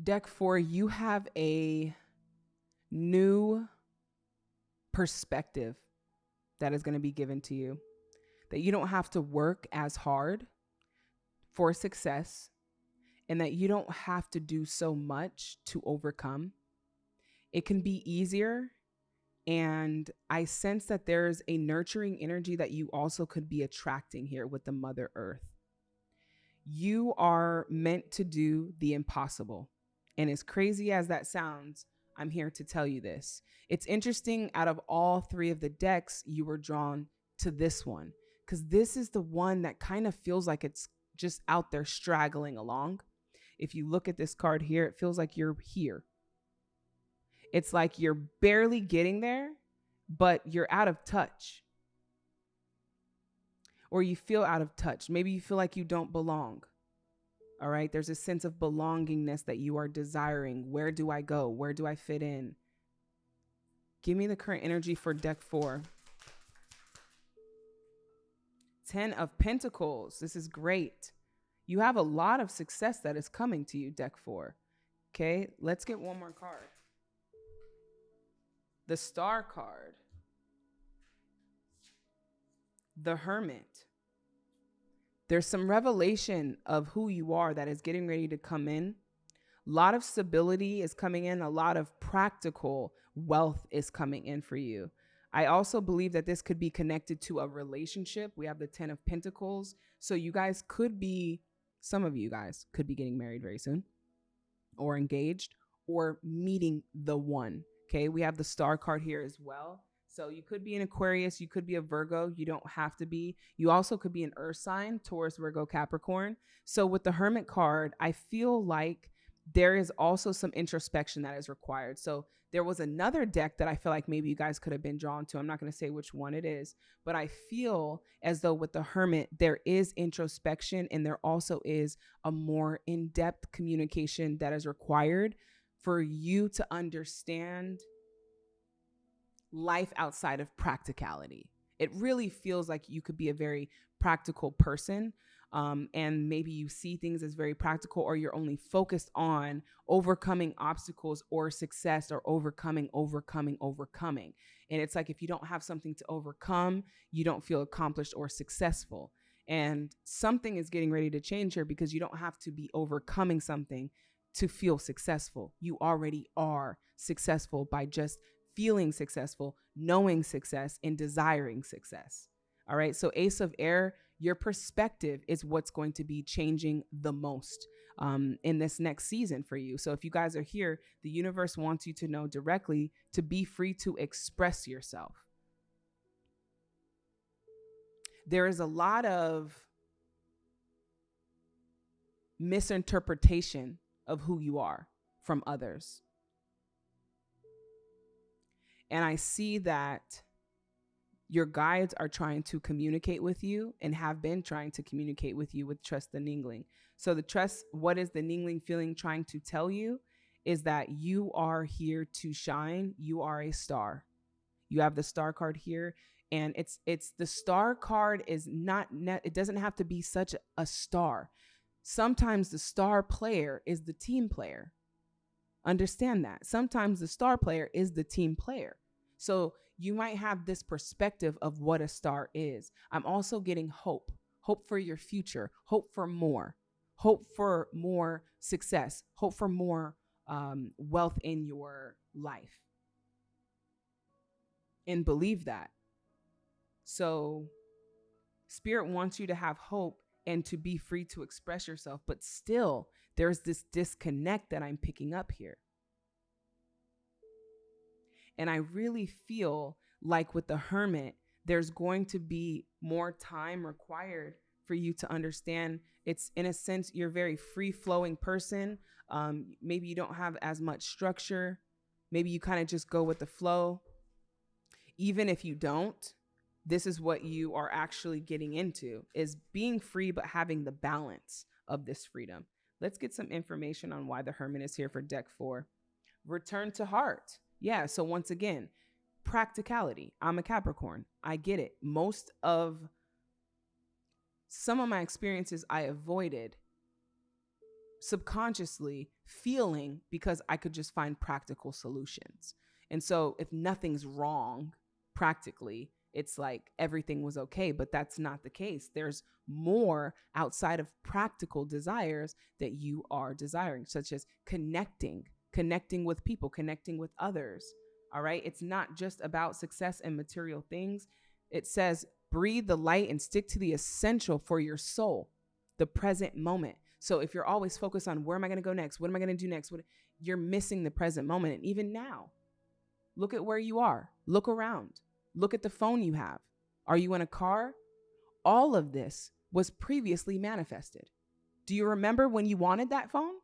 Deck four, you have a new perspective that is going to be given to you. That you don't have to work as hard for success and that you don't have to do so much to overcome. It can be easier. And I sense that there's a nurturing energy that you also could be attracting here with the Mother Earth. You are meant to do the impossible. And as crazy as that sounds, I'm here to tell you this. It's interesting, out of all three of the decks, you were drawn to this one because this is the one that kind of feels like it's just out there straggling along. If you look at this card here, it feels like you're here. It's like you're barely getting there, but you're out of touch. Or you feel out of touch. Maybe you feel like you don't belong. All right. There's a sense of belongingness that you are desiring. Where do I go? Where do I fit in? Give me the current energy for deck four. Ten of Pentacles. This is great. You have a lot of success that is coming to you, deck four. Okay. Let's get one more card. The Star card. The Hermit there's some revelation of who you are that is getting ready to come in. A lot of stability is coming in, a lot of practical wealth is coming in for you. I also believe that this could be connected to a relationship. We have the 10 of Pentacles. So you guys could be, some of you guys could be getting married very soon or engaged or meeting the one. Okay. We have the star card here as well. So you could be an Aquarius, you could be a Virgo, you don't have to be. You also could be an earth sign, Taurus, Virgo, Capricorn. So with the Hermit card, I feel like there is also some introspection that is required. So there was another deck that I feel like maybe you guys could have been drawn to. I'm not going to say which one it is, but I feel as though with the Hermit, there is introspection and there also is a more in depth communication that is required for you to understand life outside of practicality. It really feels like you could be a very practical person um, and maybe you see things as very practical or you're only focused on overcoming obstacles or success or overcoming overcoming overcoming. And it's like if you don't have something to overcome you don't feel accomplished or successful. And something is getting ready to change here because you don't have to be overcoming something to feel successful. You already are successful by just feeling successful knowing success and desiring success all right so ace of air your perspective is what's going to be changing the most um, in this next season for you. So if you guys are here, the universe wants you to know directly to be free to express yourself. There is a lot of misinterpretation of who you are from others. And I see that your guides are trying to communicate with you and have been trying to communicate with you with trust the Ningling. So the trust, what is the Ningling feeling trying to tell you is that you are here to shine. You are a star. You have the star card here and it's it's the star card is not net it doesn't have to be such a star. Sometimes the star player is the team player. Understand that. Sometimes the star player is the team player. So you might have this perspective of what a star is. I'm also getting hope, hope for your future, hope for more, hope for more success, hope for more um, wealth in your life. And believe that. So, Spirit wants you to have hope and to be free to express yourself, but still, there's this disconnect that I'm picking up here. And I really feel like with the hermit, there's going to be more time required for you to understand. It's in a sense, you're a very free flowing person. Um, maybe you don't have as much structure. Maybe you kind of just go with the flow. Even if you don't, this is what you are actually getting into is being free but having the balance of this freedom let's get some information on why the hermit is here for deck four return to heart yeah. So once again, practicality. I'm a Capricorn. I get it. Most of some of my experiences I avoided subconsciously feeling because I could just find practical solutions. And so if nothing's wrong practically, it's like everything was okay, but that's not the case. There's more outside of practical desires that you are desiring, such as connecting connecting with people, connecting with others. All right. It's not just about success and material things. It says, breathe the light and stick to the essential for your soul, the present moment. So if you're always focused on where am I going to go next? What am I going to do next? What you're missing the present moment. And even now, look at where you are. Look around. Look at the phone you have. Are you in a car? All of this was previously manifested. Do you remember when you wanted that phone?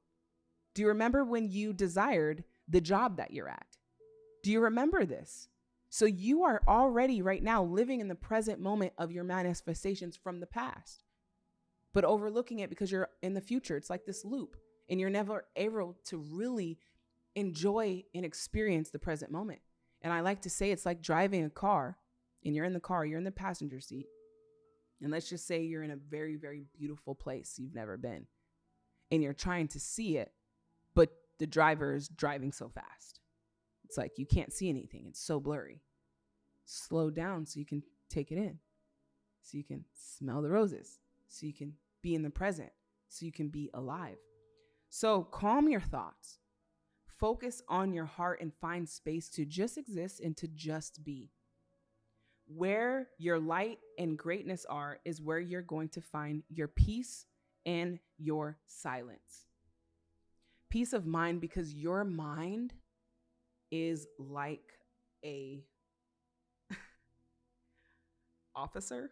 Do you remember when you desired the job that you're at? Do you remember this? So you are already right now living in the present moment of your manifestations from the past, but overlooking it because you're in the future. It's like this loop, and you're never able to really enjoy and experience the present moment. And I like to say it's like driving a car, and you're in the car, you're in the passenger seat. And let's just say you're in a very, very beautiful place you've never been, and you're trying to see it but the driver is driving so fast. It's like you can't see anything. It's so blurry. Slow down so you can take it in. So you can smell the roses. So you can be in the present. So you can be alive. So calm your thoughts. Focus on your heart and find space to just exist and to just be. Where your light and greatness are is where you're going to find your peace and your silence peace of mind because your mind is like a officer,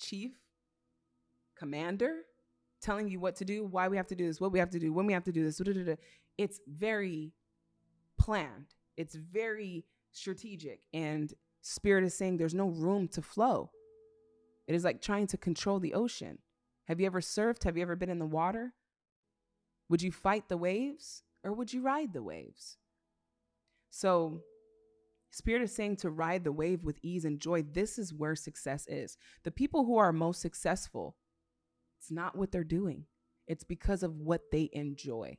chief, commander telling you what to do, why we have to do this, what we have to do, when we have to do this. It's very planned. It's very strategic. And spirit is saying there's no room to flow. It is like trying to control the ocean. Have you ever surfed? Have you ever been in the water? Would you fight the waves or would you ride the waves? So, Spirit is saying to ride the wave with ease and joy. This is where success is. The people who are most successful, it's not what they're doing, it's because of what they enjoy.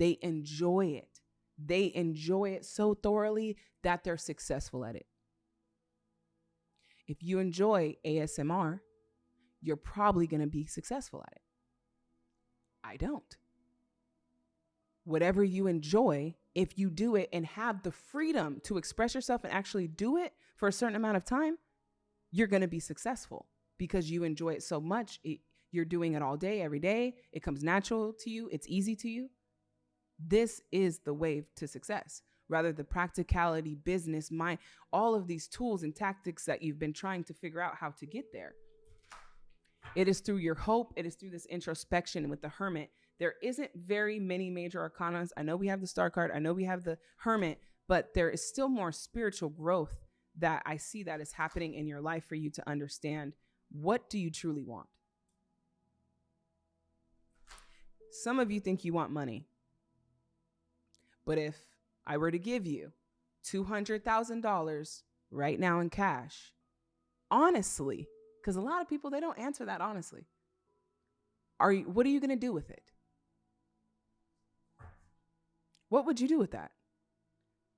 They enjoy it. They enjoy it so thoroughly that they're successful at it. If you enjoy ASMR, you're probably going to be successful at it. I don't. Whatever you enjoy, if you do it and have the freedom to express yourself and actually do it for a certain amount of time, you're going to be successful because you enjoy it so much. It, you're doing it all day, every day. It comes natural to you, it's easy to you. This is the way to success. Rather, the practicality, business, mind, all of these tools and tactics that you've been trying to figure out how to get there. It is through your hope, it is through this introspection with the hermit there isn't very many major arcanas. I know we have the star card, I know we have the hermit, but there is still more spiritual growth that I see that is happening in your life for you to understand what do you truly want? Some of you think you want money. But if I were to give you $200,000 right now in cash, honestly, because a lot of people they don't answer that honestly. Are you, what are you going to do with it? What would you do with that?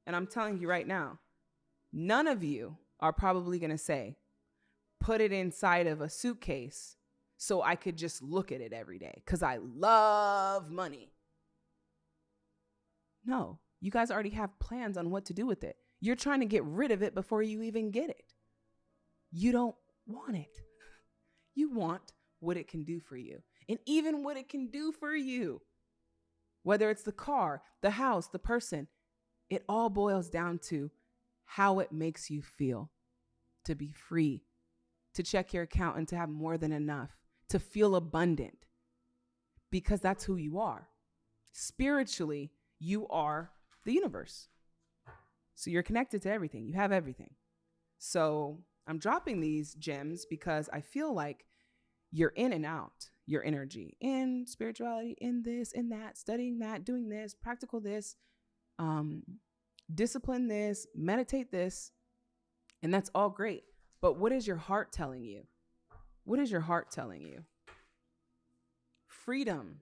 And I'm telling you right now, none of you are probably going to say, put it inside of a suitcase so I could just look at it every day because I love money. No, you guys already have plans on what to do with it. You're trying to get rid of it before you even get it. You don't want it. You want what it can do for you and even what it can do for you whether it's the car, the house, the person, it all boils down to how it makes you feel to be free, to check your account and to have more than enough, to feel abundant, because that's who you are. Spiritually, you are the universe. So you're connected to everything, you have everything. So I'm dropping these gems because I feel like you're in and out your energy in spirituality, in this, in that, studying that, doing this, practical this, um, discipline this, meditate this, and that's all great. But what is your heart telling you? What is your heart telling you? Freedom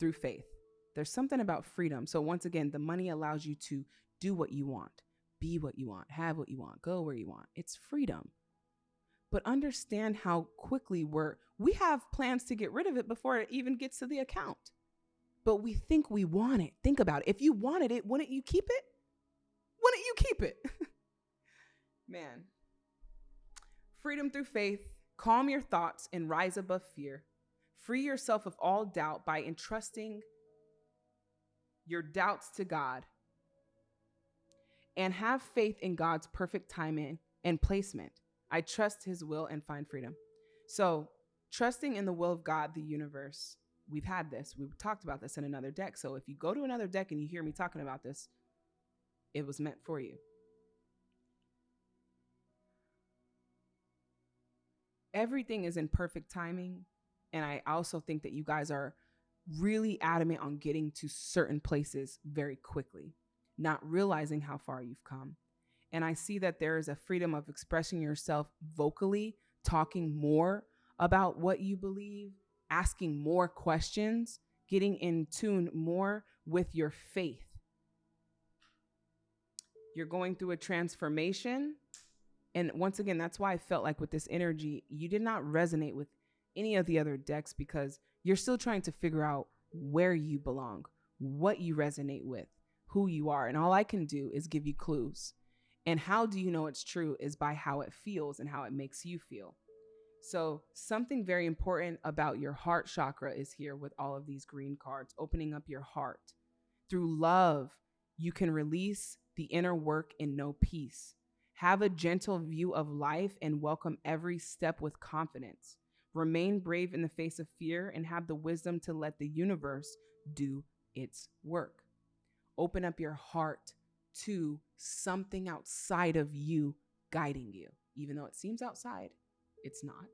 through faith. There's something about freedom. So, once again, the money allows you to do what you want, be what you want, have what you want, go where you want. It's freedom but understand how quickly we're we have plans to get rid of it before it even gets to the account. But we think we want it. Think about it. If you wanted it, wouldn't you keep it? Wouldn't you keep it? Man. Freedom through faith, calm your thoughts and rise above fear. Free yourself of all doubt by entrusting your doubts to God. And have faith in God's perfect timing and placement. I trust his will and find freedom. So, trusting in the will of God, the universe, we've had this. We've talked about this in another deck. So, if you go to another deck and you hear me talking about this, it was meant for you. Everything is in perfect timing. And I also think that you guys are really adamant on getting to certain places very quickly, not realizing how far you've come. And I see that there is a freedom of expressing yourself vocally, talking more about what you believe, asking more questions, getting in tune more with your faith. You're going through a transformation. And once again, that's why I felt like with this energy, you did not resonate with any of the other decks because you're still trying to figure out where you belong, what you resonate with, who you are. And all I can do is give you clues. And how do you know it's true is by how it feels and how it makes you feel. So, something very important about your heart chakra is here with all of these green cards, opening up your heart. Through love, you can release the inner work and know peace. Have a gentle view of life and welcome every step with confidence. Remain brave in the face of fear and have the wisdom to let the universe do its work. Open up your heart to something outside of you guiding you. Even though it seems outside, it's not.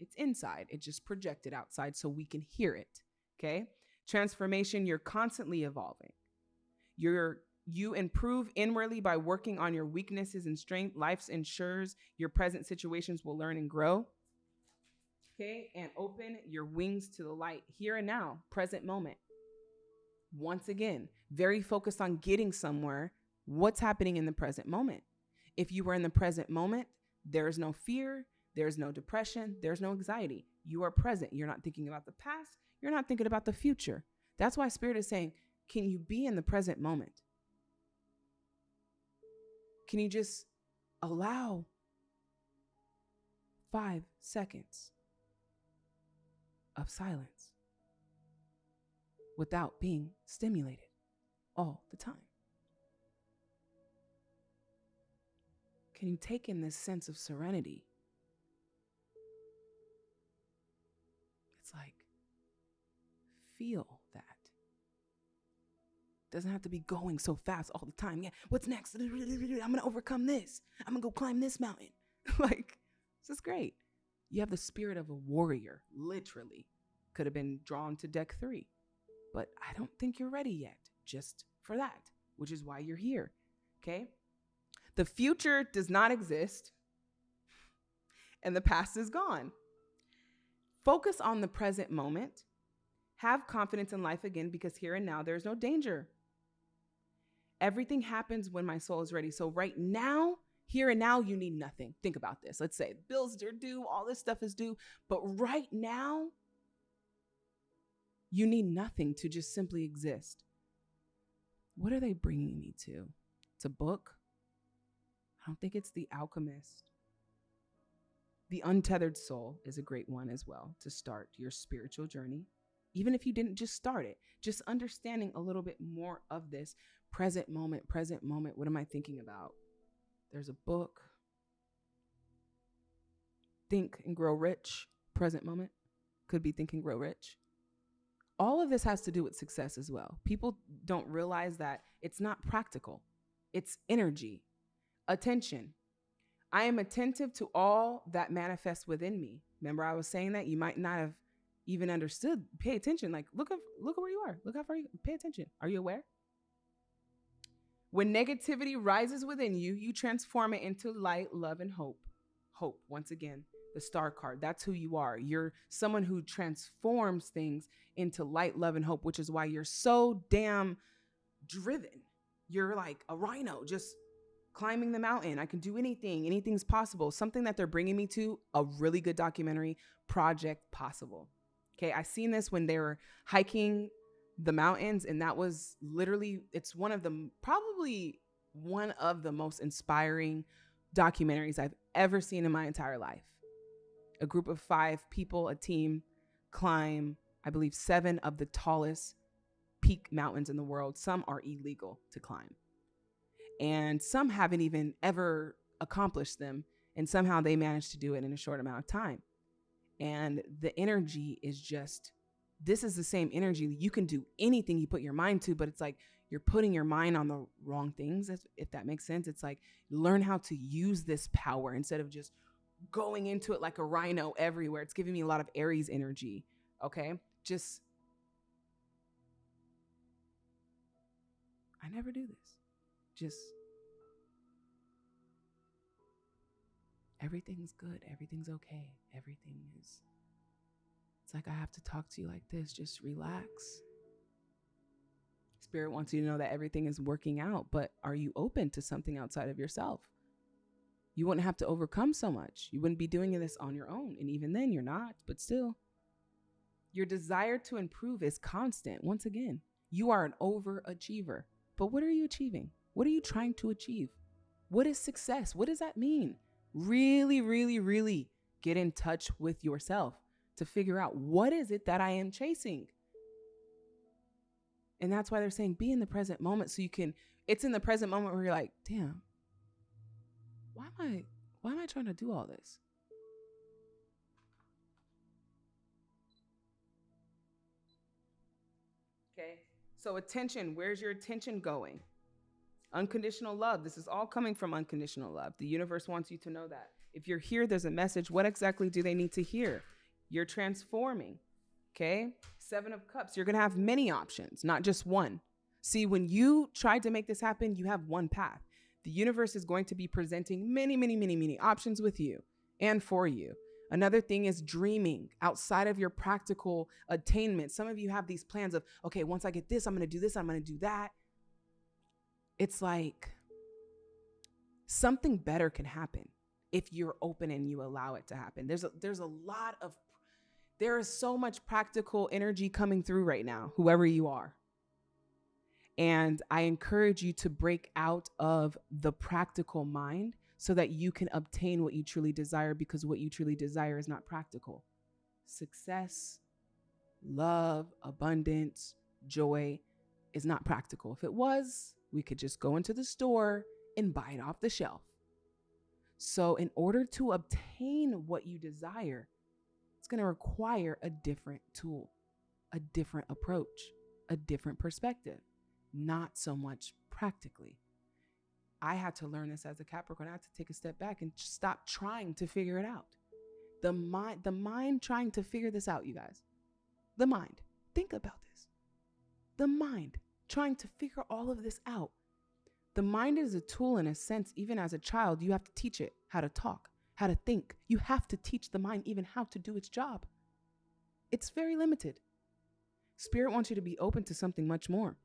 It's inside. It just projected outside so we can hear it. Okay? Transformation, you're constantly evolving. You're you improve inwardly by working on your weaknesses and strength. Life ensures your present situations will learn and grow. Okay, and open your wings to the light here and now, present moment. Once again, very focused on getting somewhere. What's happening in the present moment? If you were in the present moment, there is no fear, there's no depression, there's no anxiety. You are present. You're not thinking about the past, you're not thinking about the future. That's why Spirit is saying, Can you be in the present moment? Can you just allow five seconds of silence without being stimulated all the time? Can you take in this sense of serenity? It's like, feel that. Doesn't have to be going so fast all the time. Yeah, what's next? I'm gonna overcome this. I'm gonna go climb this mountain. like, this is great. You have the spirit of a warrior, literally. Could have been drawn to deck three, but I don't think you're ready yet, just for that, which is why you're here. Okay? The future does not exist, and the past is gone. Focus on the present moment. Have confidence in life again because here and now there's no danger. Everything happens when my soul is ready. So, right now, here and now, you need nothing. Think about this. Let's say bills are due, all this stuff is due. But right now, you need nothing to just simply exist. What are they bringing me to? It's a book. I don't think it's The Alchemist. The Untethered Soul is a great one as well to start your spiritual journey. Even if you didn't just start it, just understanding a little bit more of this present moment, present moment. What am I thinking about? There's a book. Think and Grow Rich, present moment. Could be Think and Grow Rich. All of this has to do with success as well. People don't realize that it's not practical, it's energy, attention. I am attentive to all that manifests within me. Remember, I was saying that you might not have even understood. Pay attention. Like, look look at where you are. Look how far you. Pay attention. Are you aware? When negativity rises within you, you transform it into light, love, and hope. Hope, once again, the star card. That's who you are. You're someone who transforms things into light, love, and hope, which is why you're so damn driven. You're like a rhino, just climbing the mountain. I can do anything. Anything's possible. Something that they're bringing me to a really good documentary, Project Possible. Okay, I seen this when they were hiking the mountains and that was literally it's one of the probably one of the most inspiring documentaries I've ever seen in my entire life. A group of 5 people, a team climb I believe 7 of the tallest peak mountains in the world. Some are illegal to climb. And some haven't even ever accomplished them and somehow they managed to do it in a short amount of time. And the energy is just this is the same energy. You can do anything you put your mind to, but it's like you're putting your mind on the wrong things, if that makes sense. It's like learn how to use this power instead of just going into it like a rhino everywhere. It's giving me a lot of Aries energy. Okay. Just, I never do this. Just, everything's good. Everything's okay. Everything is it's like I have to talk to you like this. Just relax. Spirit wants you to know that everything is working out, but are you open to something outside of yourself? You wouldn't have to overcome so much. You wouldn't be doing this on your own. And even then, you're not, but still. Your desire to improve is constant. Once again, you are an overachiever. But what are you achieving? What are you trying to achieve? What is success? What does that mean? Really, really, really get in touch with yourself to figure out what is it that I am chasing. And that's why they're saying be in the present moment so you can it's in the present moment where you're like, "Damn. Why am I why am I trying to do all this?" Okay? So attention, where's your attention going? Unconditional love. This is all coming from unconditional love. The universe wants you to know that. If you're here, there's a message. What exactly do they need to hear? You're transforming. Okay. Seven of Cups. You're going to have many options, not just one. See, when you tried to make this happen, you have one path. The universe is going to be presenting many, many, many, many options with you and for you. Another thing is dreaming outside of your practical attainment. Some of you have these plans of, okay, once I get this, I'm going to do this, I'm going to do that. It's like something better can happen if you're open and you allow it to happen. There's a, there's a lot of there is so much practical energy coming through right now, whoever you are. And I encourage you to break out of the practical mind so that you can obtain what you truly desire because what you truly desire is not practical. Success, love, abundance, joy is not practical. If it was, we could just go into the store and buy it off the shelf. So, in order to obtain what you desire, it's going to require a different tool, a different approach, a different perspective, not so much practically. I had to learn this as a Capricorn. I had to take a step back and stop trying to figure it out. The mind, the mind trying to figure this out, you guys. The mind. Think about this. The mind trying to figure all of this out. The mind is a tool in a sense, even as a child, you have to teach it how to talk, how to think. You have to teach the mind even how to do its job. It's very limited. Spirit wants you to be open to something much more.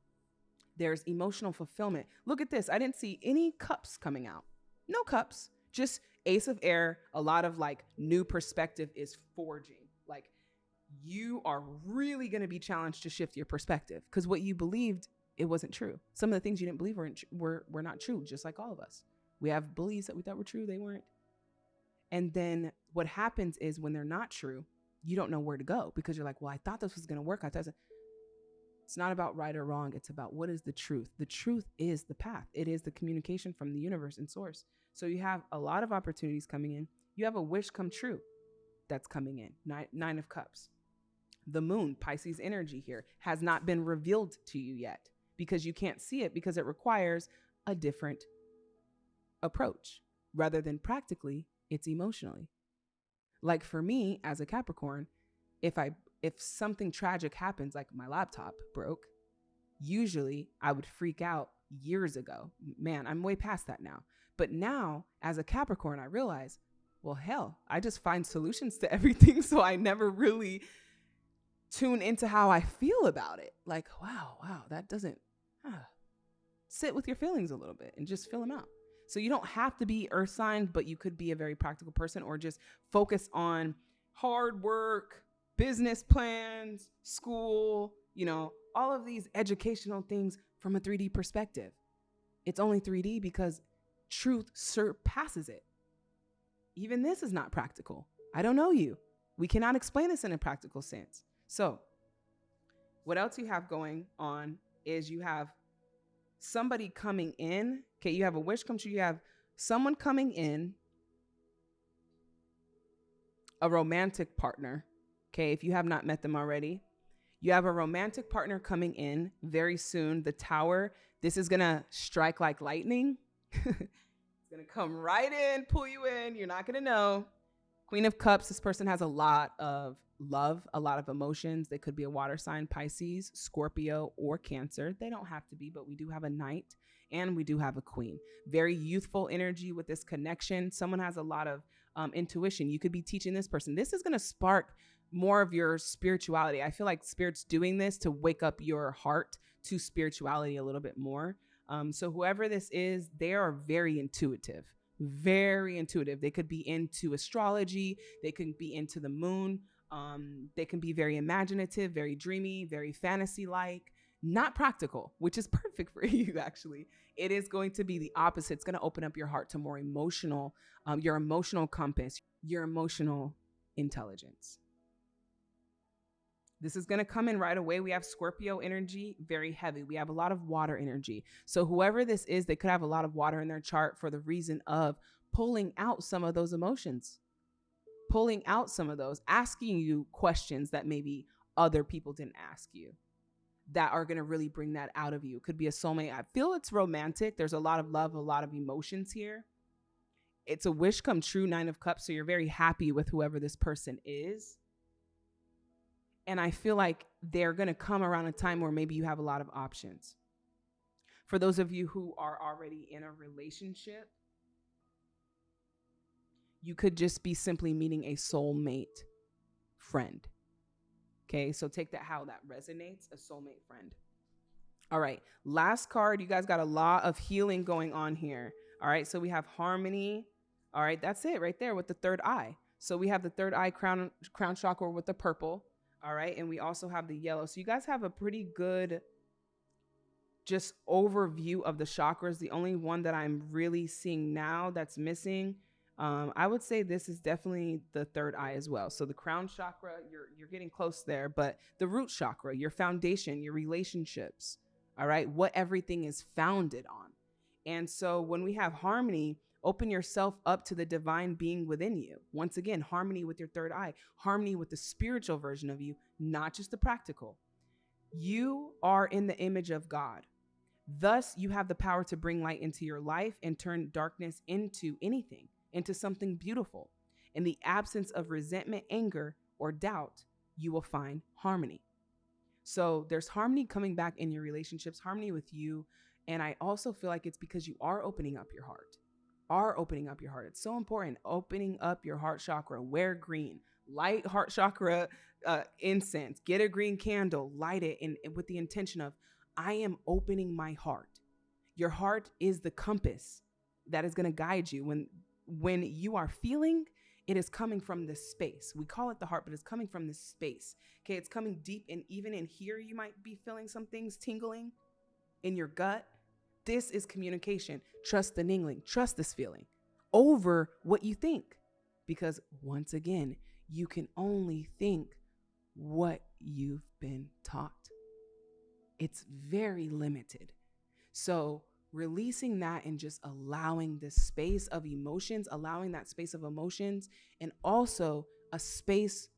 There's emotional fulfillment. Look at this. I didn't see any cups coming out. No cups. Just ace of air. A lot of like new perspective is forging. Like you are really going to be challenged to shift your perspective because what you believed it wasn't true. Some of the things you didn't believe weren't were were not true, just like all of us. We have beliefs that we thought were true, they weren't. And then what happens is when they're not true, you don't know where to go because you're like, well, I thought this was going to work. I thought it's not about right or wrong. It's about what is the truth. The truth is the path. It is the communication from the universe and source. So you have a lot of opportunities coming in. You have a wish come true that's coming in. Nine, nine of cups. The moon, Pisces energy here, has not been revealed to you yet because you can't see it because it requires a different approach rather than practically it's emotionally. Like for me as a Capricorn, if I if something tragic happens like my laptop broke, usually I would freak out years ago. Man, I'm way past that now. But now as a Capricorn, I realize, well hell, I just find solutions to everything so I never really tune into how I feel about it. Like, wow, wow, that doesn't huh. sit with your feelings a little bit and just fill them out. So you don't have to be earth sign, but you could be a very practical person or just focus on hard work, business plans, school, you know, all of these educational things from a 3D perspective. It's only 3D because truth surpasses it. Even this is not practical. I don't know you. We cannot explain this in a practical sense. So, what else you have going on is you have somebody coming in. Okay, you have a wish come true. You have someone coming in, a romantic partner. Okay, if you have not met them already, you have a romantic partner coming in very soon. The tower, this is gonna strike like lightning. it's gonna come right in, pull you in. You're not gonna know. Queen of Cups, this person has a lot of love, a lot of emotions. They could be a water sign, Pisces, Scorpio, or Cancer. They don't have to be, but we do have a knight and we do have a queen. Very youthful energy with this connection. Someone has a lot of um, intuition. You could be teaching this person. This is going to spark more of your spirituality. I feel like spirit's doing this to wake up your heart to spirituality a little bit more. Um, so whoever this is, they are very intuitive, very intuitive. They could be into astrology. They could be into the moon. Um, they can be very imaginative, very dreamy, very fantasy like, not practical, which is perfect for you, actually. It is going to be the opposite. It's going to open up your heart to more emotional, um, your emotional compass, your emotional intelligence. This is going to come in right away. We have Scorpio energy, very heavy. We have a lot of water energy. So, whoever this is, they could have a lot of water in their chart for the reason of pulling out some of those emotions pulling out some of those, asking you questions that maybe other people didn't ask you. that are going to really bring that out of you. Could be a soulmate. I feel it's romantic. There's a lot of love, a lot of emotions here. It's a wish come true, Nine of Cups. So you're very happy with whoever this person is. And I feel like they're going to come around a time where maybe you have a lot of options. For those of you who are already in a relationship, you could just be simply meeting a soulmate friend. Okay, so take that how that resonates a soulmate friend. All right, last card. You guys got a lot of healing going on here. All right, so we have harmony. All right, that's it right there with the third eye. So we have the third eye crown crown chakra with the purple. All right, and we also have the yellow. So you guys have a pretty good just overview of the chakras. The only one that I'm really seeing now that's missing um, I would say this is definitely the third eye as well. So the crown chakra, you're you're getting close there, but the root chakra, your foundation, your relationships, all right, what everything is founded on. And so when we have harmony, open yourself up to the divine being within you. Once again, harmony with your third eye, harmony with the spiritual version of you, not just the practical. You are in the image of God. Thus, you have the power to bring light into your life and turn darkness into anything into something beautiful. In the absence of resentment, anger, or doubt, you will find harmony. So there's harmony coming back in your relationships, harmony with you. And I also feel like it's because you are opening up your heart, are opening up your heart. It's so important. Opening up your heart chakra, wear green, light heart chakra uh, incense, get a green candle, light it in, with the intention of, I am opening my heart. Your heart is the compass that is going to guide you when when you are feeling, it is coming from this space. We call it the heart, but it's coming from this space. Okay, it's coming deep, and even in here, you might be feeling some things tingling in your gut. This is communication. Trust the ningling, trust this feeling over what you think. Because once again, you can only think what you've been taught. It's very limited. So, releasing that and just allowing this space of emotions, allowing that space of emotions, and also a space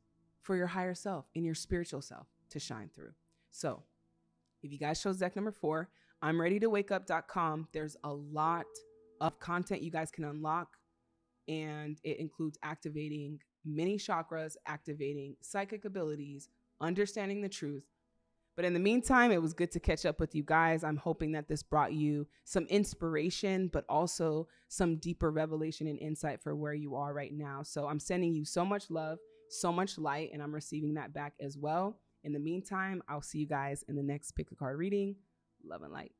for your higher self and your spiritual self to shine through. So, if you guys chose deck number four, I'm ready to wake up.com. There's a lot of content you guys can unlock, and it includes activating many chakras, activating psychic abilities, understanding the truth, but in the meantime, it was good to catch up with you guys. I'm hoping that this brought you some inspiration, but also some deeper revelation and insight for where you are right now. So I'm sending you so much love, so much light, and I'm receiving that back as well. In the meantime, I'll see you guys in the next pick a card reading. Love and light.